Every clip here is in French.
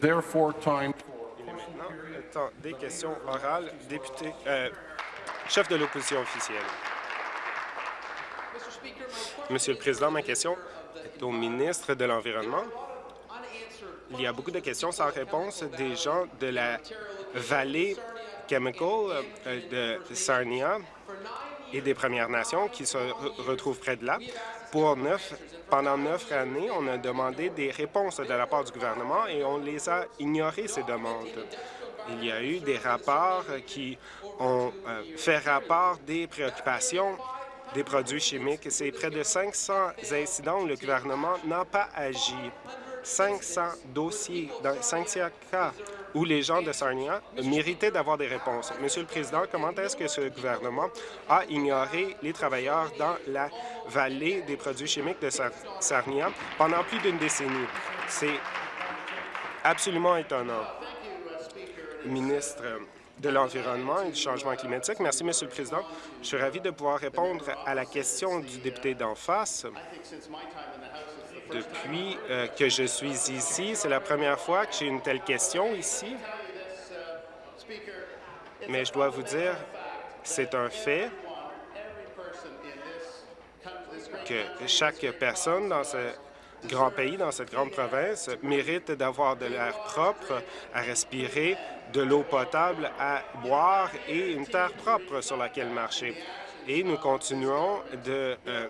Therefore, time Il est maintenant le temps des questions orales. Député, euh, chef de l'opposition officielle. Monsieur le Président, ma question est au ministre de l'Environnement. Il y a beaucoup de questions sans réponse des gens de la vallée Chemical euh, de Sarnia et des Premières Nations qui se retrouvent près de là. Pour neuf, pendant neuf années, on a demandé des réponses de la part du gouvernement et on les a ignorées, ces demandes. Il y a eu des rapports qui ont euh, fait rapport des préoccupations des produits chimiques. C'est près de 500 incidents où le gouvernement n'a pas agi. 500 dossiers dans 500 cas où les gens de Sarnia méritaient d'avoir des réponses. Monsieur le Président, comment est-ce que ce gouvernement a ignoré les travailleurs dans la vallée des produits chimiques de Sarnia pendant plus d'une décennie? C'est absolument étonnant. Ministre de l'Environnement et du Changement climatique. Merci, Monsieur le Président. Je suis ravi de pouvoir répondre à la question du député d'en face. Depuis euh, que je suis ici, c'est la première fois que j'ai une telle question ici. Mais je dois vous dire, c'est un fait que chaque personne dans ce grand pays, dans cette grande province, mérite d'avoir de l'air propre à respirer, de l'eau potable à boire et une terre propre sur laquelle marcher. Et nous continuons de euh,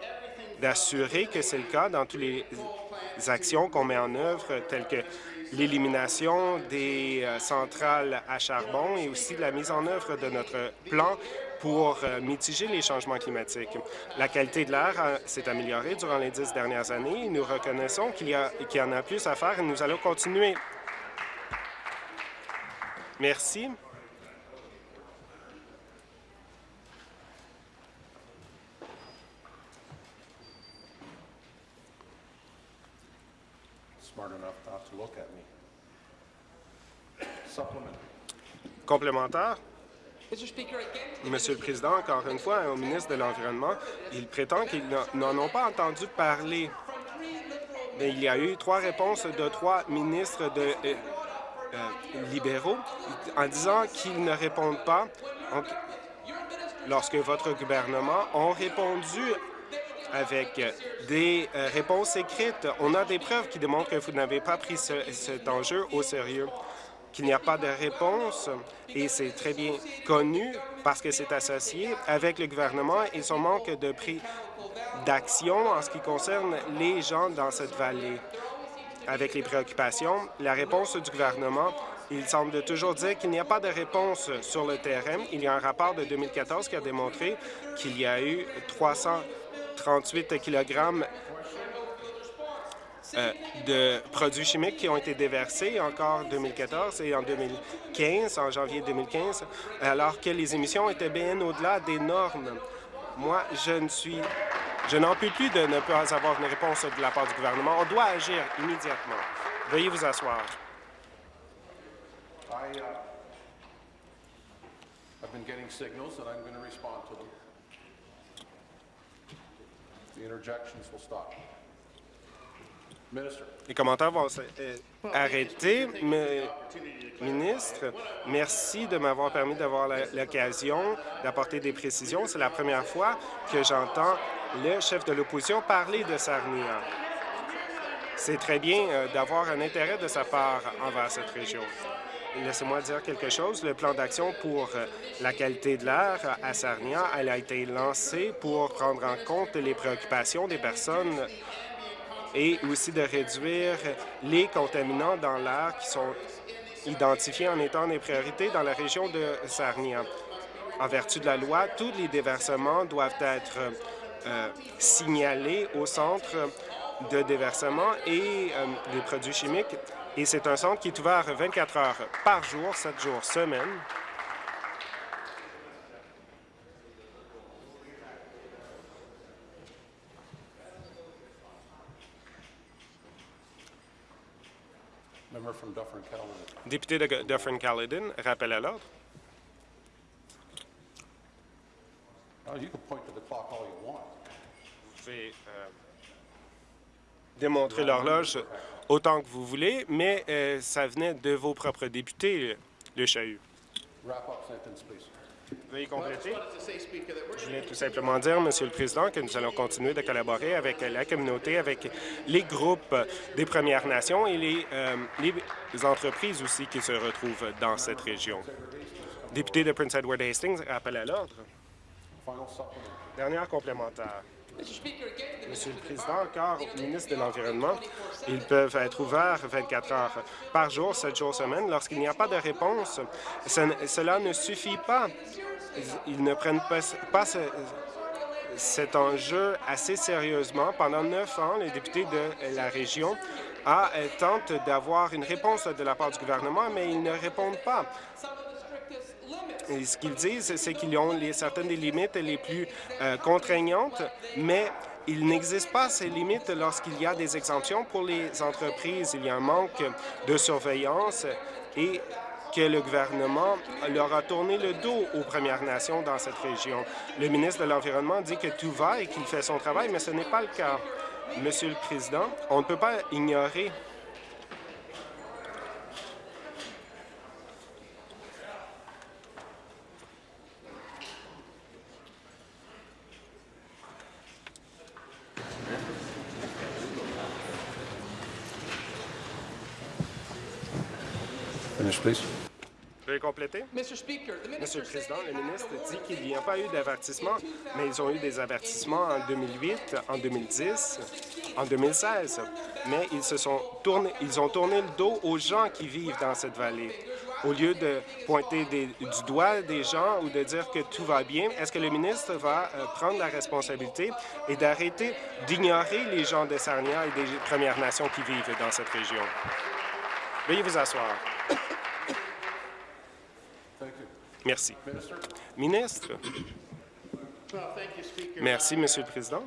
d'assurer que c'est le cas dans toutes les actions qu'on met en œuvre, telles que l'élimination des euh, centrales à charbon et aussi la mise en œuvre de notre plan pour euh, mitiger les changements climatiques. La qualité de l'air euh, s'est améliorée durant les dix dernières années. Nous reconnaissons qu'il y, y en a plus à faire et nous allons continuer. Merci. Complémentaire. Monsieur le Président, encore une fois, au ministre de l'Environnement, il prétend qu'ils n'en ont pas entendu parler. Mais il y a eu trois réponses de trois ministres de, euh, euh, libéraux en disant qu'ils ne répondent pas. lorsque votre gouvernement a répondu avec des euh, réponses écrites. On a des preuves qui démontrent que vous n'avez pas pris cet enjeu au sérieux, qu'il n'y a pas de réponse, et c'est très bien connu parce que c'est associé avec le gouvernement et son manque de prix d'action en ce qui concerne les gens dans cette vallée. Avec les préoccupations, la réponse du gouvernement il semble toujours dire qu'il n'y a pas de réponse sur le terrain. Il y a un rapport de 2014 qui a démontré qu'il y a eu 300 38 kg euh, de produits chimiques qui ont été déversés encore en 2014 et en 2015, en janvier 2015, alors que les émissions étaient bien au-delà des normes. Moi, je ne suis... Je n'en peux plus de ne pas avoir une réponse de la part du gouvernement. On doit agir immédiatement. Veuillez vous asseoir. Uh, les commentaires vont euh, arrêter. ministre, merci de m'avoir permis d'avoir l'occasion d'apporter des précisions. C'est la première fois que j'entends le chef de l'opposition parler de Sarnia. C'est très bien euh, d'avoir un intérêt de sa part envers cette région. Laissez-moi dire quelque chose. Le plan d'action pour euh, la qualité de l'air à Sarnia elle a été lancé pour prendre en compte les préoccupations des personnes et aussi de réduire les contaminants dans l'air qui sont identifiés en étant des priorités dans la région de Sarnia. En vertu de la loi, tous les déversements doivent être euh, signalés au centre de déversement et euh, produits chimiques et c'est un centre qui est ouvert 24 heures par jour, 7 jours semaine. Député de Dufferin-Caledon, rappel à l'ordre. Vous pouvez démontrer l'horloge autant que vous voulez, mais euh, ça venait de vos propres députés, le chahut. Veuillez compléter. Je voulais tout simplement dire, Monsieur le Président, que nous allons continuer de collaborer avec la communauté, avec les groupes des Premières Nations et les, euh, les entreprises aussi qui se retrouvent dans cette région. Député de Prince Edward Hastings, appel à l'ordre. Dernière complémentaire. Monsieur le Président, encore ministre de l'Environnement, ils peuvent être ouverts 24 heures par jour, 7 jours semaine. Lorsqu'il n'y a pas de réponse, cela ne suffit pas. Ils ne prennent pas, cet enjeu assez sérieusement. Pendant neuf ans, les députés de la région a, tentent d'avoir une réponse de la part du gouvernement, mais ils ne répondent pas. Ce qu'ils disent, c'est qu'ils ont certaines des limites les plus euh, contraignantes, mais il n'existe pas ces limites lorsqu'il y a des exemptions pour les entreprises. Il y a un manque de surveillance et que le gouvernement leur a tourné le dos aux Premières Nations dans cette région. Le ministre de l'Environnement dit que tout va et qu'il fait son travail, mais ce n'est pas le cas. Monsieur le Président, on ne peut pas ignorer Veuillez compléter? Monsieur le Président, le ministre dit qu'il n'y a pas eu d'avertissement, mais ils ont eu des avertissements en 2008, en 2010, en 2016. Mais ils se sont tournés, ils ont tourné le dos aux gens qui vivent dans cette vallée. Au lieu de pointer du doigt des gens ou de dire que tout va bien, est-ce que le ministre va euh, prendre la responsabilité et d'arrêter d'ignorer les gens de Sarnia et des Premières Nations qui vivent dans cette région? Veuillez vous asseoir. Merci. Ministre. Merci, Monsieur le Président.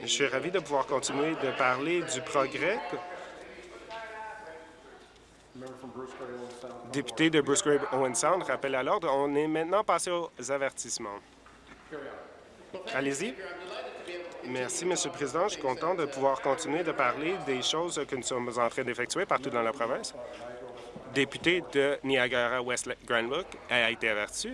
Je suis ravi de pouvoir continuer de parler du progrès. Député de Bruce Grave Owen Sound, rappel à l'ordre. On est maintenant passé aux avertissements. Allez-y. Merci, Monsieur le Président. Je suis content de pouvoir continuer de parler des choses que nous sommes en train d'effectuer partout dans la province député de Niagara-West Granbrook a été averti.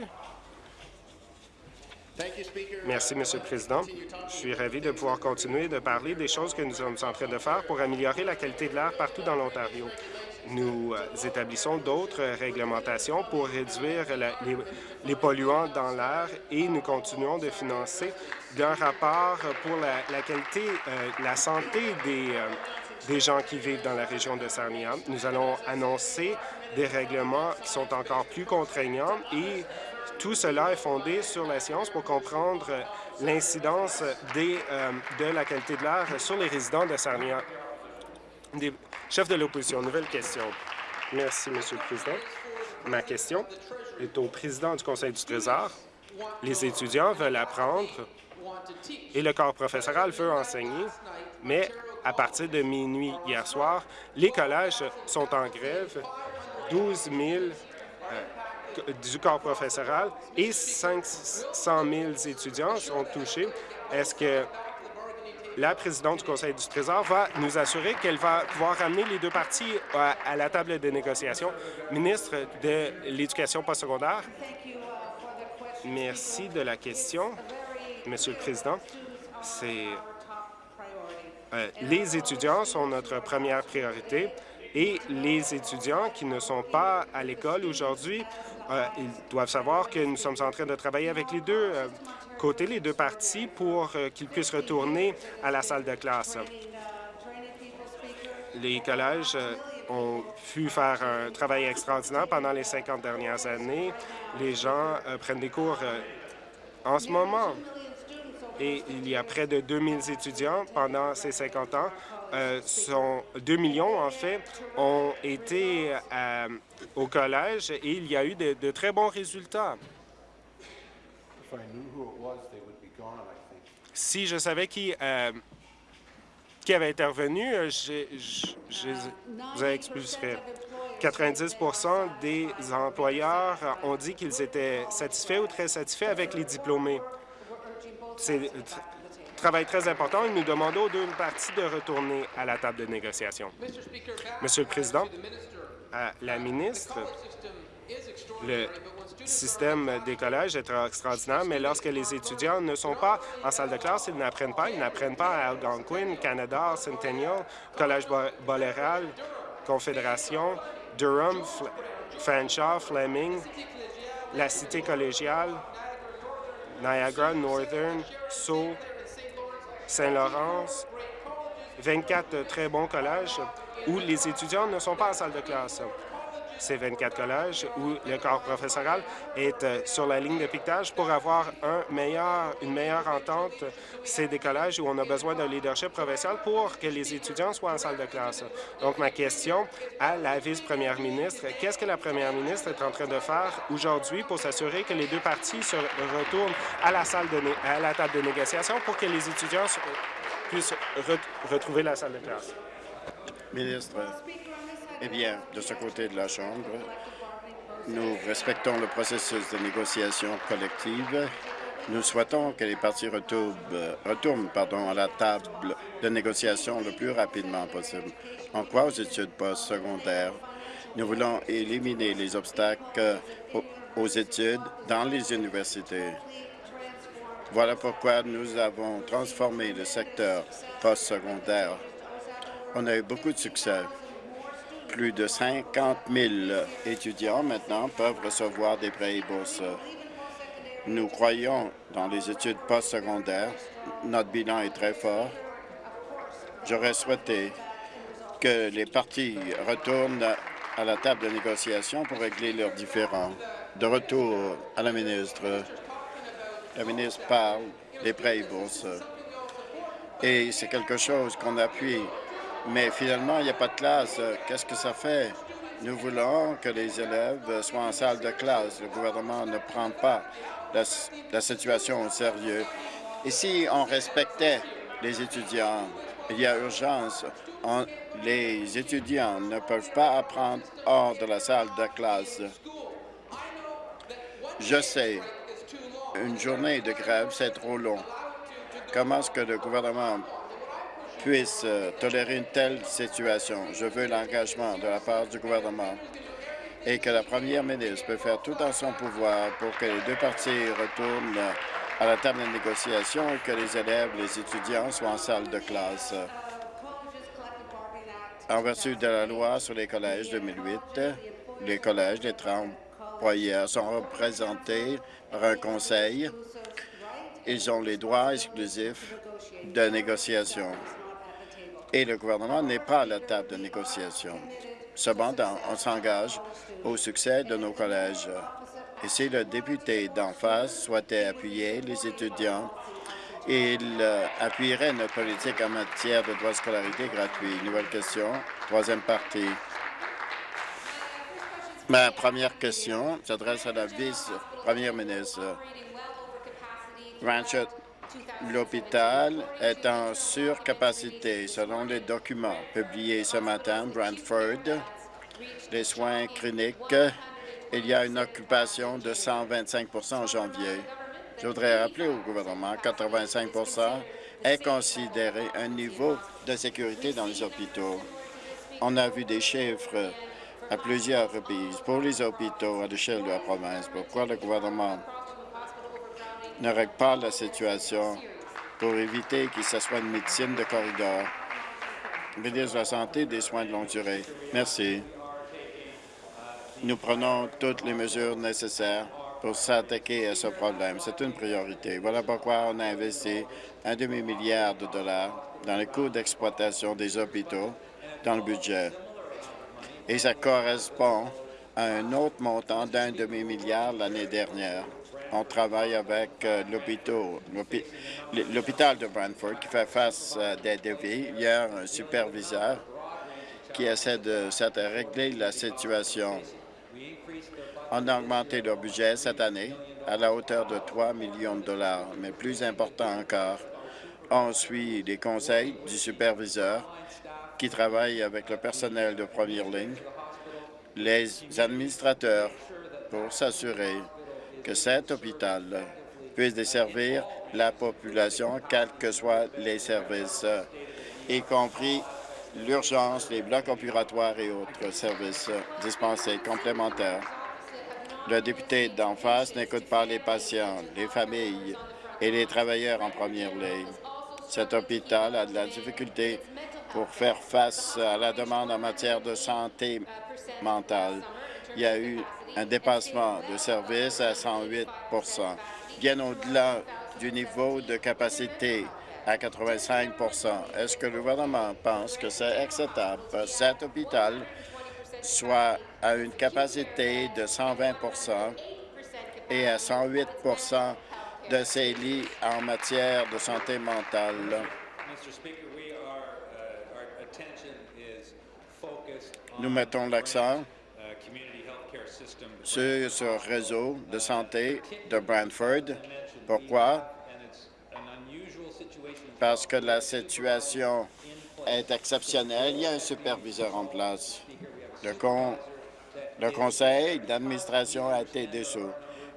Merci, Monsieur le Président. Je suis ravi de pouvoir continuer de parler des choses que nous sommes en train de faire pour améliorer la qualité de l'air partout dans l'Ontario. Nous euh, établissons d'autres réglementations pour réduire les, polluants dans l'air et nous continuons de financer d'un rapport pour la, qualité, euh, la santé des, euh, des gens qui vivent dans la région de Sarnia. Nous allons annoncer des règlements qui sont encore plus contraignants et tout cela est fondé sur la science pour comprendre l'incidence euh, de la qualité de l'air sur les résidents de Sarnia. Des chefs de l'opposition, nouvelle question. Merci, Monsieur le Président. Ma question est au président du Conseil du Trésor. Les étudiants veulent apprendre et le corps professoral veut enseigner, mais à partir de minuit hier soir. Les collèges sont en grève. 12 000 euh, du corps professoral et 500 000 étudiants sont touchés. Est-ce que la présidente du Conseil du Trésor va nous assurer qu'elle va pouvoir ramener les deux parties à, la table de négociation? Ministre de l'Éducation postsecondaire, merci de la question, Monsieur le Président. C'est euh, les étudiants sont notre première priorité et les étudiants qui ne sont pas à l'école aujourd'hui, euh, ils doivent savoir que nous sommes en train de travailler avec les deux euh, côtés, les deux parties, pour qu'ils puissent retourner à la salle de classe. Les collèges ont pu faire un travail extraordinaire pendant les 50 dernières années. Les gens prennent des cours en ce moment et il y a près de 2000 étudiants pendant ces 50 ans. Euh, sont 2 millions, en fait, ont été euh, au collège et il y a eu de, très bons résultats. Si je savais qui, euh, qui avait intervenu, je, je, vous expulserais. 90% des employeurs ont dit qu'ils étaient satisfaits ou très satisfaits avec les diplômés c'est travail très important et nous demandons aux deux parties de retourner à la table de négociation. Monsieur le Président, à la ministre, le système des collèges est extraordinaire, mais lorsque les étudiants ne sont pas en salle de classe, ils n'apprennent pas. Ils n'apprennent pas à Algonquin, Canada, Centennial, Collège Boléral, Confédération, Durham, Fanshawe, Fleming, la Cité collégiale, Niagara, Northern, Sceaux, Saint-Laurence, 24 très bons collèges où les étudiants ne sont pas en salle de classe ces 24 collèges où le corps professoral est euh, sur la ligne de piquetage pour avoir une meilleure entente. C'est des collèges où on a besoin d'un leadership provincial pour que les étudiants soient en salle de classe. Donc, ma question à la vice-première ministre, qu'est-ce que la première ministre est en train de faire aujourd'hui pour s'assurer que les deux parties se retournent à la, salle de à la table de négociation pour que les étudiants puissent retrouver la salle de classe? Ministre, eh bien, de ce côté de la Chambre, nous respectons le processus de négociation collective. Nous souhaitons que les partis retournent, à la table de négociation le plus rapidement possible. En quoi aux études postsecondaires, nous voulons éliminer les obstacles aux études dans les universités. Voilà pourquoi nous avons transformé le secteur postsecondaire. On a eu beaucoup de succès plus de 50 000 étudiants maintenant peuvent recevoir des prêts et bourses. Nous croyons dans les études postsecondaires. Notre bilan est très fort. J'aurais souhaité que les partis retournent à la table de négociation pour régler leurs différends. De retour à la ministre, la ministre parle des prêts et bourses. Et c'est quelque chose qu'on appuie mais finalement, il n'y a pas de classe. Qu'est-ce que ça fait? Nous voulons que les élèves soient en salle de classe. Le gouvernement ne prend pas la, situation au sérieux. Et si on respectait les étudiants, il y a urgence. les étudiants ne peuvent pas apprendre hors de la salle de classe. Je sais, une journée de grève, c'est trop long. Comment est-ce que le gouvernement puisse euh, tolérer une telle situation. Je veux l'engagement de la part du gouvernement et que la première ministre peut faire tout en son pouvoir pour que les deux parties retournent à la table de négociation et que les élèves, les étudiants soient en salle de classe. En vertu de la loi sur les collèges 2008, les collèges, les employeurs sont représentés par un conseil. Ils ont les droits exclusifs de négociation et le gouvernement n'est pas à la table de négociation. Cependant, on s'engage au succès de nos collèges. Et si le député d'en face souhaitait appuyer les étudiants, il euh, appuierait notre politique en matière de droits de scolarité gratuits. Nouvelle question, troisième partie. Ma première question s'adresse à la vice-première ministre. Ranchette L'hôpital est en surcapacité selon les documents publiés ce matin. Brantford, les soins cliniques, il y a une occupation de 125% en janvier. Je voudrais rappeler au gouvernement que 85% est considéré un niveau de sécurité dans les hôpitaux. On a vu des chiffres à plusieurs reprises pour les hôpitaux à l'échelle de la province. Pourquoi le gouvernement ne règle pas la situation pour éviter qu'il se soit une médecine de corridor. Ministre de la Santé et des soins de longue durée. Merci. Nous prenons toutes les mesures nécessaires pour s'attaquer à ce problème. C'est une priorité. Voilà pourquoi on a investi un demi-milliard de dollars dans les coûts d'exploitation des hôpitaux dans le budget. Et ça correspond à un autre montant d'un demi-milliard l'année dernière on travaille avec euh, l'hôpital de Brantford qui fait face à des défis. Il y a un superviseur qui essaie de, régler la situation. On a augmenté leur budget cette année à la hauteur de 3 millions de dollars, mais plus important encore, on suit les conseils du superviseur qui travaille avec le personnel de première ligne, les administrateurs, pour s'assurer que cet hôpital puisse desservir la population, quels que soient les services, y compris l'urgence, les blocs opératoires et autres services dispensés complémentaires. Le député d'en face n'écoute pas les patients, les familles et les travailleurs en première ligne. Cet hôpital a de la difficulté pour faire face à la demande en matière de santé mentale. Il y a eu un dépassement de services à 108% bien au-delà du niveau de capacité à 85% Est-ce que le gouvernement pense que c'est acceptable que cet hôpital soit à une capacité de 120% et à 108% de ses lits en matière de santé mentale? Nous mettons l'accent sur ce réseau de santé de Brantford. Pourquoi? Parce que la situation est exceptionnelle. Il y a un superviseur en place. Le, le conseil d'administration a été dessous.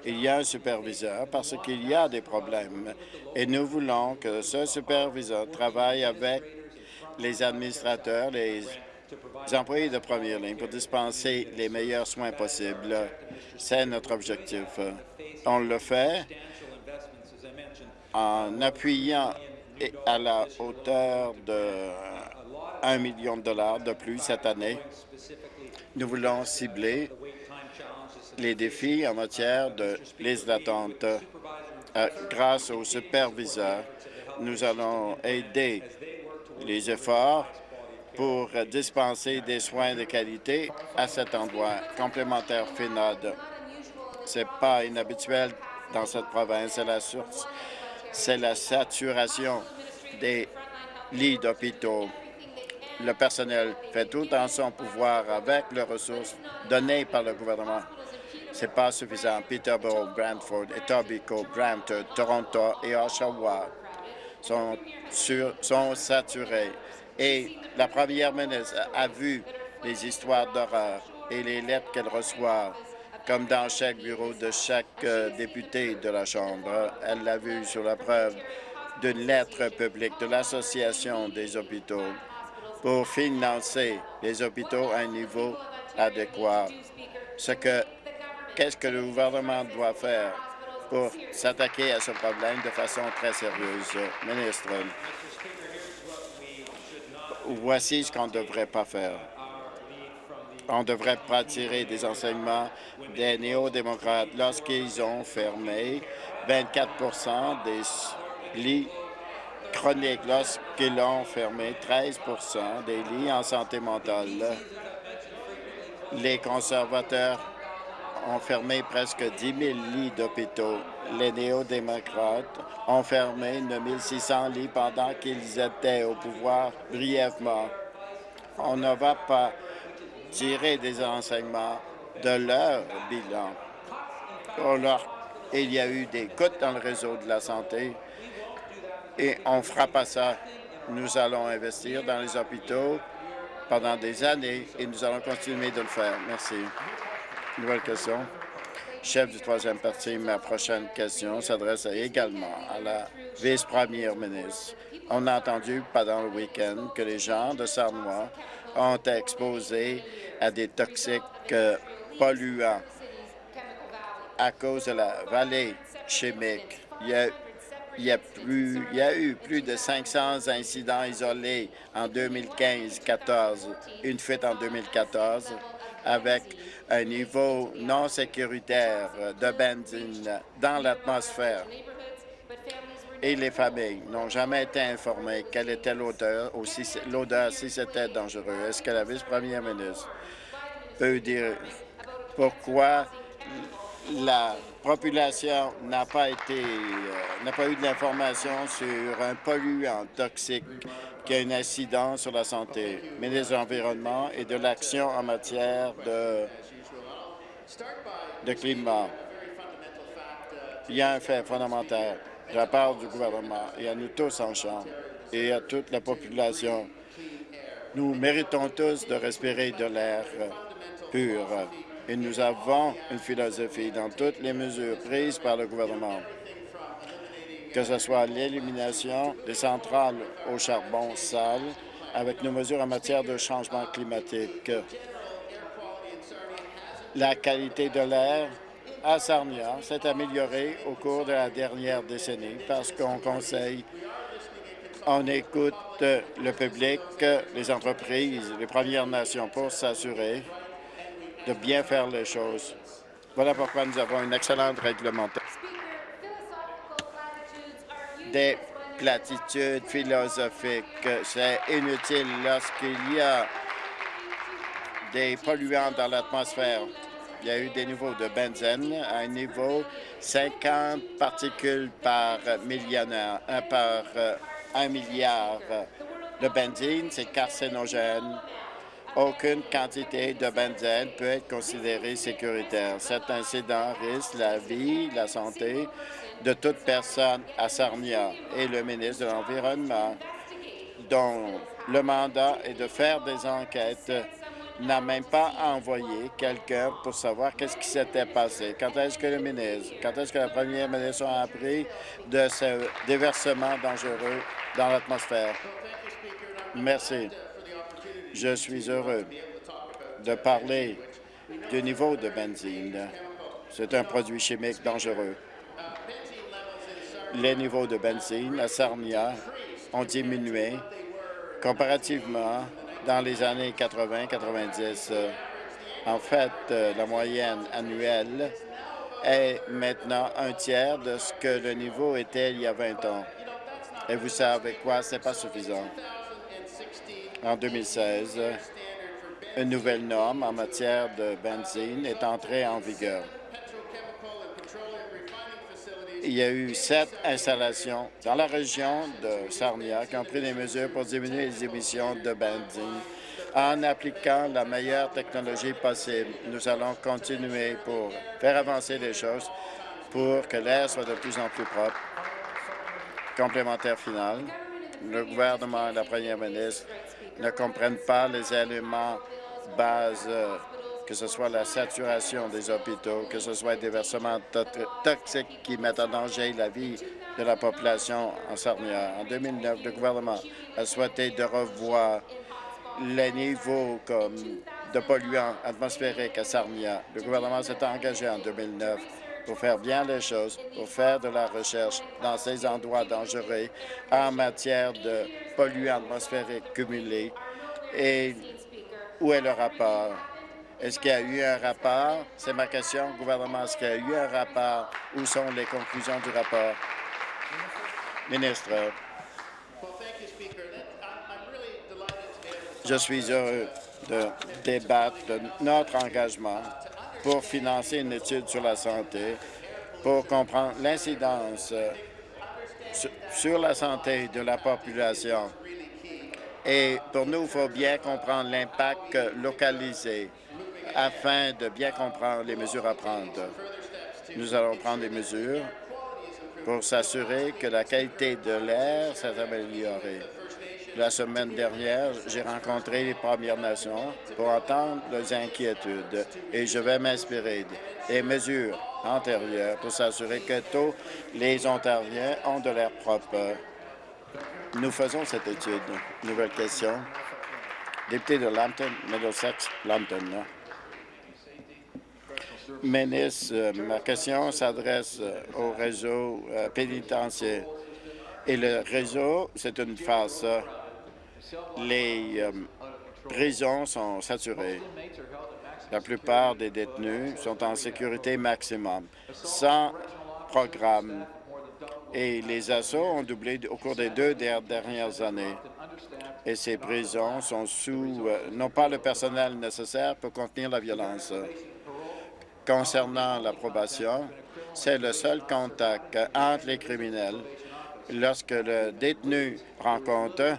Il y a un superviseur parce qu'il y a des problèmes et nous voulons que ce superviseur travaille avec les administrateurs, les employés de première ligne pour dispenser les meilleurs soins possibles. C'est notre objectif. On le fait en appuyant à la hauteur de 1 million de dollars de plus cette année. Nous voulons cibler les défis en matière de liste d'attente. Euh, grâce aux superviseurs, nous allons aider les efforts pour dispenser des soins de qualité à cet endroit. Complémentaire FINAD, ce n'est pas inhabituel dans cette province. C'est la source, c'est la saturation des lits d'hôpitaux. Le personnel fait tout en son pouvoir avec les ressources données par le gouvernement. Ce n'est pas suffisant. Peterborough, Brantford, Etobicoke, Brampton, Toronto et Oshawa sont saturés et la première ministre a vu les histoires d'horreur et les lettres qu'elle reçoit, comme dans chaque bureau de chaque euh, député de la Chambre. Elle l'a vu sur la preuve d'une lettre publique de l'Association des hôpitaux pour financer les hôpitaux à un niveau adéquat. Ce que Qu'est-ce que le gouvernement doit faire pour s'attaquer à ce problème de façon très sérieuse? Ministre, voici ce qu'on ne devrait pas faire. On ne devrait pas tirer des enseignements des néo-démocrates lorsqu'ils ont fermé 24% des lits chroniques, lorsqu'ils ont fermé 13% des lits en santé mentale. Les conservateurs ont fermé presque 10 000 lits d'hôpitaux. Les néo-démocrates ont fermé 9 600 lits pendant qu'ils étaient au pouvoir brièvement. On ne va pas tirer des enseignements de leur bilan. il y a eu des coûts dans le réseau de la santé et on ne fera pas ça. Nous allons investir dans les hôpitaux pendant des années et nous allons continuer de le faire. Merci. Nouvelle question. Chef du troisième parti, ma prochaine question s'adresse également à la vice-première ministre. On a entendu pendant le week-end que les gens de Sarnois ont été exposés à des toxiques euh, polluants à cause de la vallée chimique. Il y a il y, a eu plus de 500 incidents isolés en 2015-14, une fuite en 2014 avec un niveau non sécuritaire de benzine dans l'atmosphère. Et les familles n'ont jamais été informées quelle était l'odeur, l'odeur si c'était dangereux. Est-ce que la vice-première ministre peut dire pourquoi la population n'a pas été euh, n'a pas eu de l'information sur un polluant toxique qui a une incidence sur la santé, ministre de l'Environnement et de l'Action en matière de, de climat. Il y a un fait fondamental de la part du gouvernement et à nous tous en Chambre et à toute la population. Nous méritons tous de respirer de l'air pur et nous avons une philosophie dans toutes les mesures prises par le gouvernement que ce soit l'élimination des centrales au charbon sale avec nos mesures en matière de changement climatique. La qualité de l'air à Sarnia s'est améliorée au cours de la dernière décennie parce qu'on conseille, on écoute le public, les entreprises, les Premières Nations pour s'assurer de bien faire les choses. Voilà pourquoi nous avons une excellente réglementation. Des platitudes philosophiques, c'est inutile lorsqu'il y a des polluants dans l'atmosphère. Il y a eu des niveaux de benzène à un niveau 50 particules par millionnaire, par euh, un milliard de benzine, c'est carcinogène. Aucune quantité de benzène peut être considérée sécuritaire. Cet incident risque la vie, la santé de toute personne à Sarnia et le ministre de l'Environnement, dont le mandat est de faire des enquêtes, n'a même pas envoyé quelqu'un pour savoir qu'est-ce qui s'était passé. Quand est-ce que le ministre, quand est-ce que la première ministre a appris de ce déversement dangereux dans l'atmosphère? Merci. Je suis heureux de parler du niveau de benzine. C'est un produit chimique dangereux. Les niveaux de benzine à Sarnia ont diminué comparativement dans les années 80-90. En fait, la moyenne annuelle est maintenant un tiers de ce que le niveau était il y a 20 ans. Et vous savez quoi? Ce n'est pas suffisant en 2016, une nouvelle norme en matière de benzine est entrée en vigueur. Il y a eu sept installations dans la région de Sarnia qui ont pris des mesures pour diminuer les émissions de benzine en appliquant la meilleure technologie possible. Nous allons continuer pour faire avancer les choses pour que l'air soit de plus en plus propre. Complémentaire final, le gouvernement et la première ministre ne comprennent pas les éléments bases, euh, que ce soit la saturation des hôpitaux, que ce soit des versements toxiques qui mettent en danger la vie de la population en Sarnia. En 2009, le gouvernement a souhaité de revoir les niveaux de polluants atmosphériques à Sarnia. Le gouvernement s'est engagé en 2009 pour faire bien les choses, pour faire de la recherche dans ces endroits dangereux en matière de polluants atmosphériques cumulés. Et où est le rapport? Est-ce qu'il y a eu un rapport? C'est ma question au gouvernement. Est-ce qu'il y a eu un rapport? Où sont les conclusions du rapport? Ministre. Je suis heureux de débattre de notre engagement pour financer une étude sur la santé, pour comprendre l'incidence euh, sur la santé de la population. Et pour nous, il faut bien comprendre l'impact localisé afin de bien comprendre les mesures à prendre. Nous allons prendre des mesures pour s'assurer que la qualité de l'air s'est améliorée. La semaine dernière, j'ai rencontré les Premières Nations pour entendre leurs inquiétudes et je vais m'inspirer des mesures antérieures pour s'assurer que tous les Ontariens ont de l'air propre. Nous faisons cette étude. Nouvelle question. Député de Lambton, Middlesex, Lambton. Ministre, ma question s'adresse au réseau euh, pénitentiaire. Et le réseau, c'est une farce les euh, prisons sont saturées. La plupart des détenus sont en sécurité maximum, sans programme. Et les assauts ont doublé au cours des deux dernières années. Et ces prisons sont sous, euh, n'ont pas le personnel nécessaire pour contenir la violence. Concernant l'approbation, c'est le seul contact entre les criminels lorsque le détenu rencontre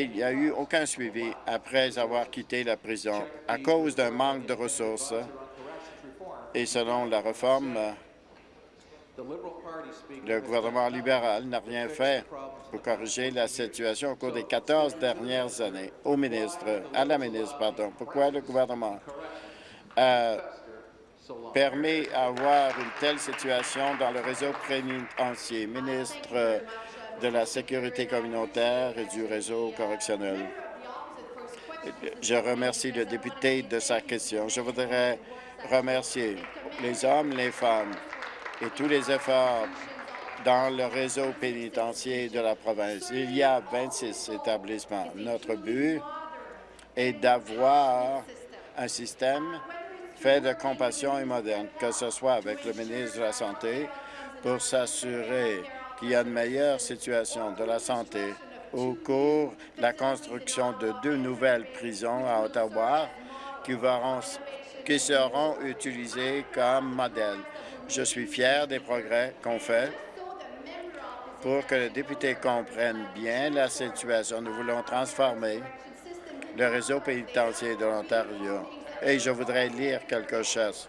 il n'y a eu aucun suivi après avoir quitté la prison à cause d'un manque de ressources. Et selon la réforme, le gouvernement libéral n'a rien fait pour corriger la situation au cours des 14 dernières années. Au ministre, à la ministre, pardon, pourquoi le gouvernement a permet d'avoir une telle situation dans le réseau pénitentiaire. Ministre de la Sécurité communautaire et du réseau correctionnel. Je remercie le député de sa question. Je voudrais remercier les hommes, les femmes et tous les efforts dans le réseau pénitentiaire de la province. Il y a 26 établissements. Notre but est d'avoir un système fait de compassion et moderne, que ce soit avec le ministre de la Santé pour s'assurer qu'il y a une meilleure situation de la santé au cours de la construction de deux nouvelles prisons à Ottawa qui, seront utilisées comme modèle. Je suis fier des progrès qu'on fait pour que les députés comprennent bien la situation. Nous voulons transformer le réseau pénitentiaire de l'Ontario. Et je voudrais lire quelque chose.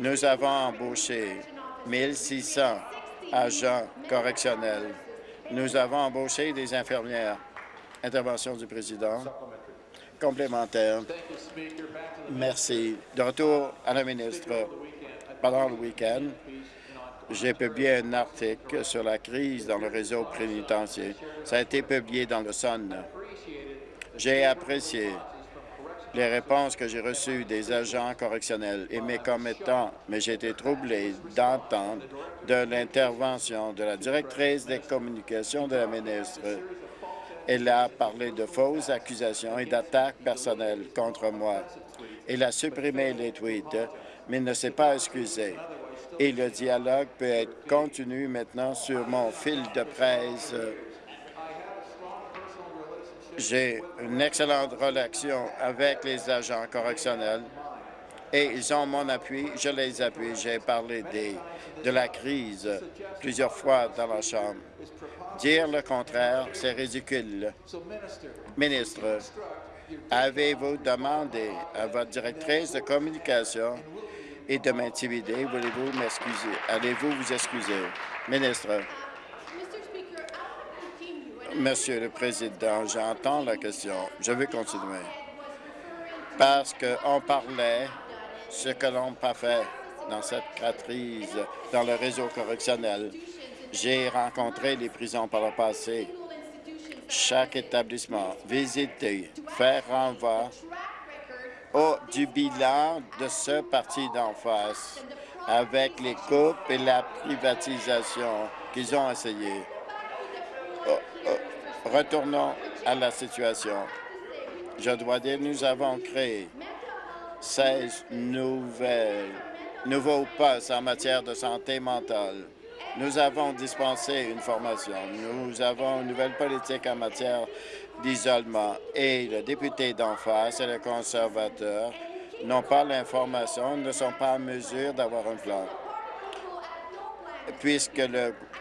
Nous avons embauché 1600 agents correctionnels. Nous avons embauché des infirmières. Intervention du président. Complémentaire. Merci. De retour à la ministre. Pendant le week-end, j'ai publié un article sur la crise dans le réseau pénitentiaire. Ça a été publié dans le Sun. J'ai apprécié les réponses que j'ai reçues des agents correctionnels et mes commettants, mais j'ai été troublé d'entendre de l'intervention de la directrice des communications de la ministre. Elle a parlé de fausses accusations et d'attaques personnelles contre moi. Elle a supprimé les tweets, mais ne s'est pas excusée. Et le dialogue peut être continu maintenant sur mon fil de presse j'ai une excellente relation avec les agents correctionnels et ils ont mon appui, je les appuie. J'ai parlé des, de la crise plusieurs fois dans la Chambre. Dire le contraire, c'est ridicule. Ministre, avez-vous demandé à votre directrice de communication et de m'intimider? Voulez-vous m'excuser? Allez-vous vous excuser? Ministre. Monsieur le Président, j'entends la question. Je vais continuer. Parce qu'on parlait ce que l'on n'a pas fait dans cette crise dans le réseau correctionnel. J'ai rencontré les prisons par le passé. Chaque établissement, visiter, faire renvoi au, du bilan de ce parti d'en face avec les coupes et la privatisation qu'ils ont essayé. Retournons à la situation. Je dois dire, nous avons créé 16 nouvelles, nouveaux postes en matière de santé mentale. Nous avons dispensé une formation. Nous avons une nouvelle politique en matière d'isolement. Et le député d'en face et le conservateur n'ont pas l'information, ne sont pas en mesure d'avoir un plan. Puisque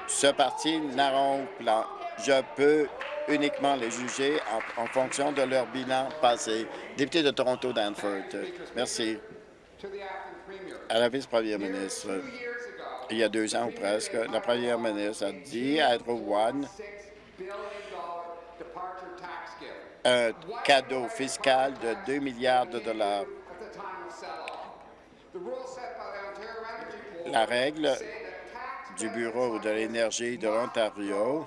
ce parti n'a un plan, je peux uniquement les juger en, fonction de leur bilan passé. Député de Toronto, Danford. Merci. À la vice-première ministre, il y a deux ans ou presque, la première ministre a dit à Hydro One un cadeau fiscal de 2 milliards de dollars. La règle du Bureau de l'énergie de l'Ontario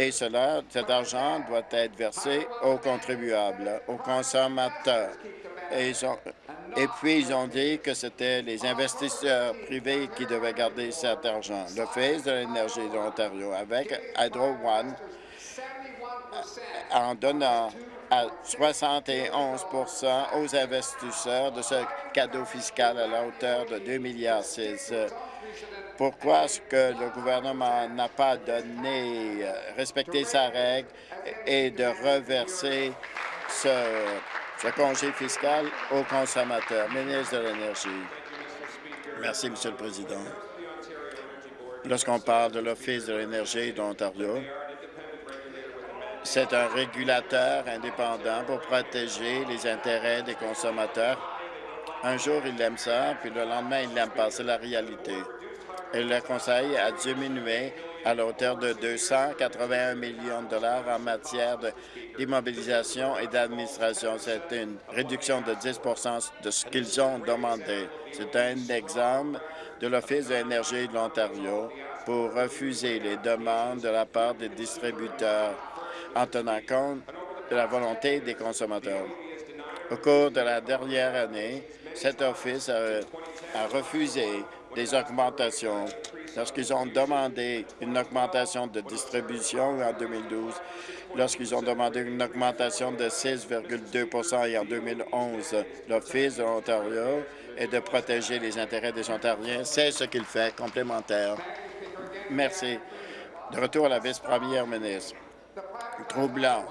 et cela, cet argent doit être versé aux contribuables, aux consommateurs. Et, puis, ils ont dit que c'était les investisseurs privés qui devaient garder cet argent. L'Office de l'énergie de l'Ontario, avec Hydro One, en donnant à 71% aux investisseurs de ce cadeau fiscal à la hauteur de 2,6 milliards pourquoi est-ce que le gouvernement n'a pas donné, euh, respecté sa règle et de reverser ce, congé fiscal aux consommateurs? Ministre de l'Énergie. Merci, Monsieur le Président. Lorsqu'on parle de l'Office de l'énergie d'Ontario, c'est un régulateur indépendant pour protéger les intérêts des consommateurs. Un jour, il aime ça, puis le lendemain, il l'aime pas. C'est la réalité le Conseil a diminué à la hauteur de 281 millions de dollars en matière d'immobilisation et d'administration. C'est une réduction de 10% de ce qu'ils ont demandé. C'est un exemple de l'Office de l'énergie de l'Ontario pour refuser les demandes de la part des distributeurs en tenant compte de la volonté des consommateurs. Au cours de la dernière année, cet office a, refusé des augmentations lorsqu'ils ont demandé une augmentation de distribution en 2012, lorsqu'ils ont demandé une augmentation de 6,2 et en 2011. L'Office de l'Ontario est de protéger les intérêts des Ontariens. C'est ce qu'il fait, complémentaire. Merci. De retour à la vice-première ministre. Troublant.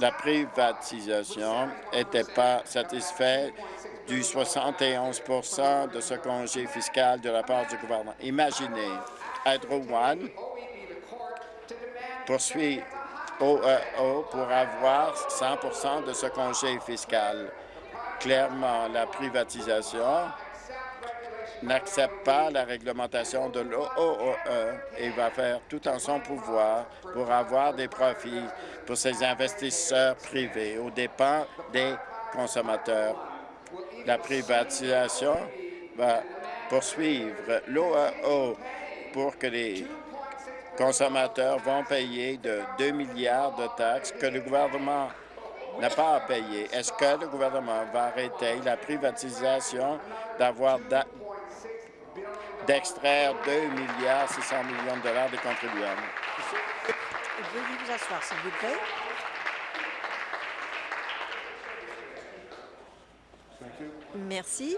La privatisation n'était pas satisfaite du 71% de ce congé fiscal de la part du gouvernement. Imaginez, Hydro One poursuit OEO pour avoir 100% de ce congé fiscal. Clairement, la privatisation n'accepte pas la réglementation de l'OOE et va faire tout en son pouvoir pour avoir des profits pour ses investisseurs privés aux dépens des consommateurs. La privatisation va poursuivre l'OAO pour que les consommateurs vont payer de 2 milliards de taxes que le gouvernement n'a pas à payer. Est-ce que le gouvernement va arrêter la privatisation d'avoir d'extraire 2 milliards 600 millions de dollars des contribuables? Veuillez vous asseoir, s'il vous plaît. Merci.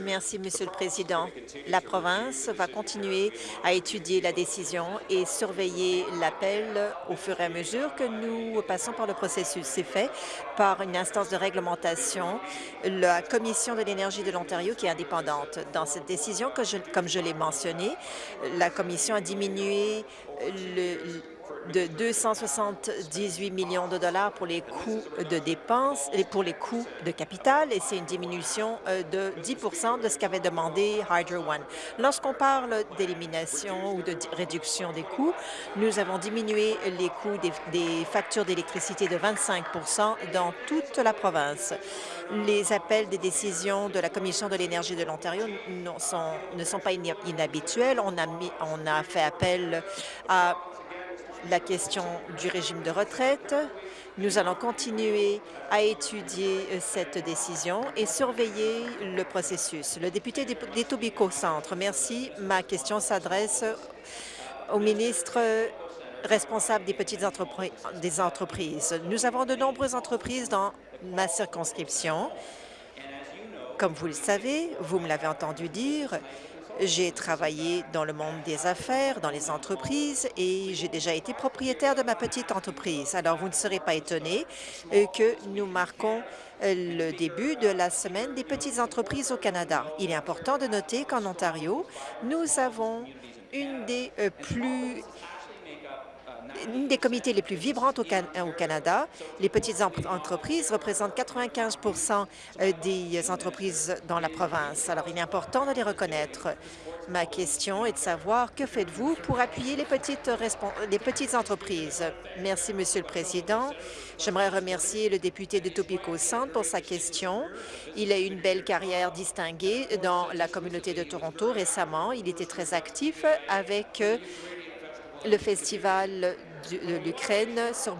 Merci, Monsieur le Président. La province va continuer à étudier la décision et surveiller l'appel au fur et à mesure que nous passons par le processus. C'est fait par une instance de réglementation, la Commission de l'énergie de l'Ontario, qui est indépendante. Dans cette décision, que comme je l'ai mentionné, la Commission a diminué le de 278 millions de dollars pour les coûts de dépenses et pour les coûts de capital, et c'est une diminution euh, de 10% de ce qu'avait demandé Hydro One. Lorsqu'on parle d'élimination ou de réduction des coûts, nous avons diminué les coûts des, factures d'électricité de 25% dans toute la province. Les appels des décisions de la Commission de l'énergie de l'Ontario ne sont pas inhabituels. On a, mis, on a fait appel à la question du régime de retraite. Nous allons continuer à étudier euh, cette décision et surveiller le processus. Le député d'Etobicoke Centre, merci. Ma question s'adresse au ministre responsable des petites entreprises. Nous avons de nombreuses entreprises dans ma circonscription. Comme vous le savez, vous me l'avez entendu dire, j'ai travaillé dans le monde des affaires, dans les entreprises, et j'ai déjà été propriétaire de ma petite entreprise. Alors, vous ne serez pas étonné euh, que nous marquons euh, le début de la semaine des petites entreprises au Canada. Il est important de noter qu'en Ontario, nous avons une des euh, plus une des comités les plus vibrantes au, Canada. Les petites entreprises représentent 95% euh, des entreprises dans la province. Alors, il est important de les reconnaître. Ma question est de savoir que faites-vous pour appuyer les petites, les petites entreprises? Merci, Monsieur le Président. J'aimerais remercier le député de Topico Centre pour sa question. Il a eu une belle carrière distinguée dans la communauté de Toronto récemment. Il était très actif avec euh, le festival de l'Ukraine sur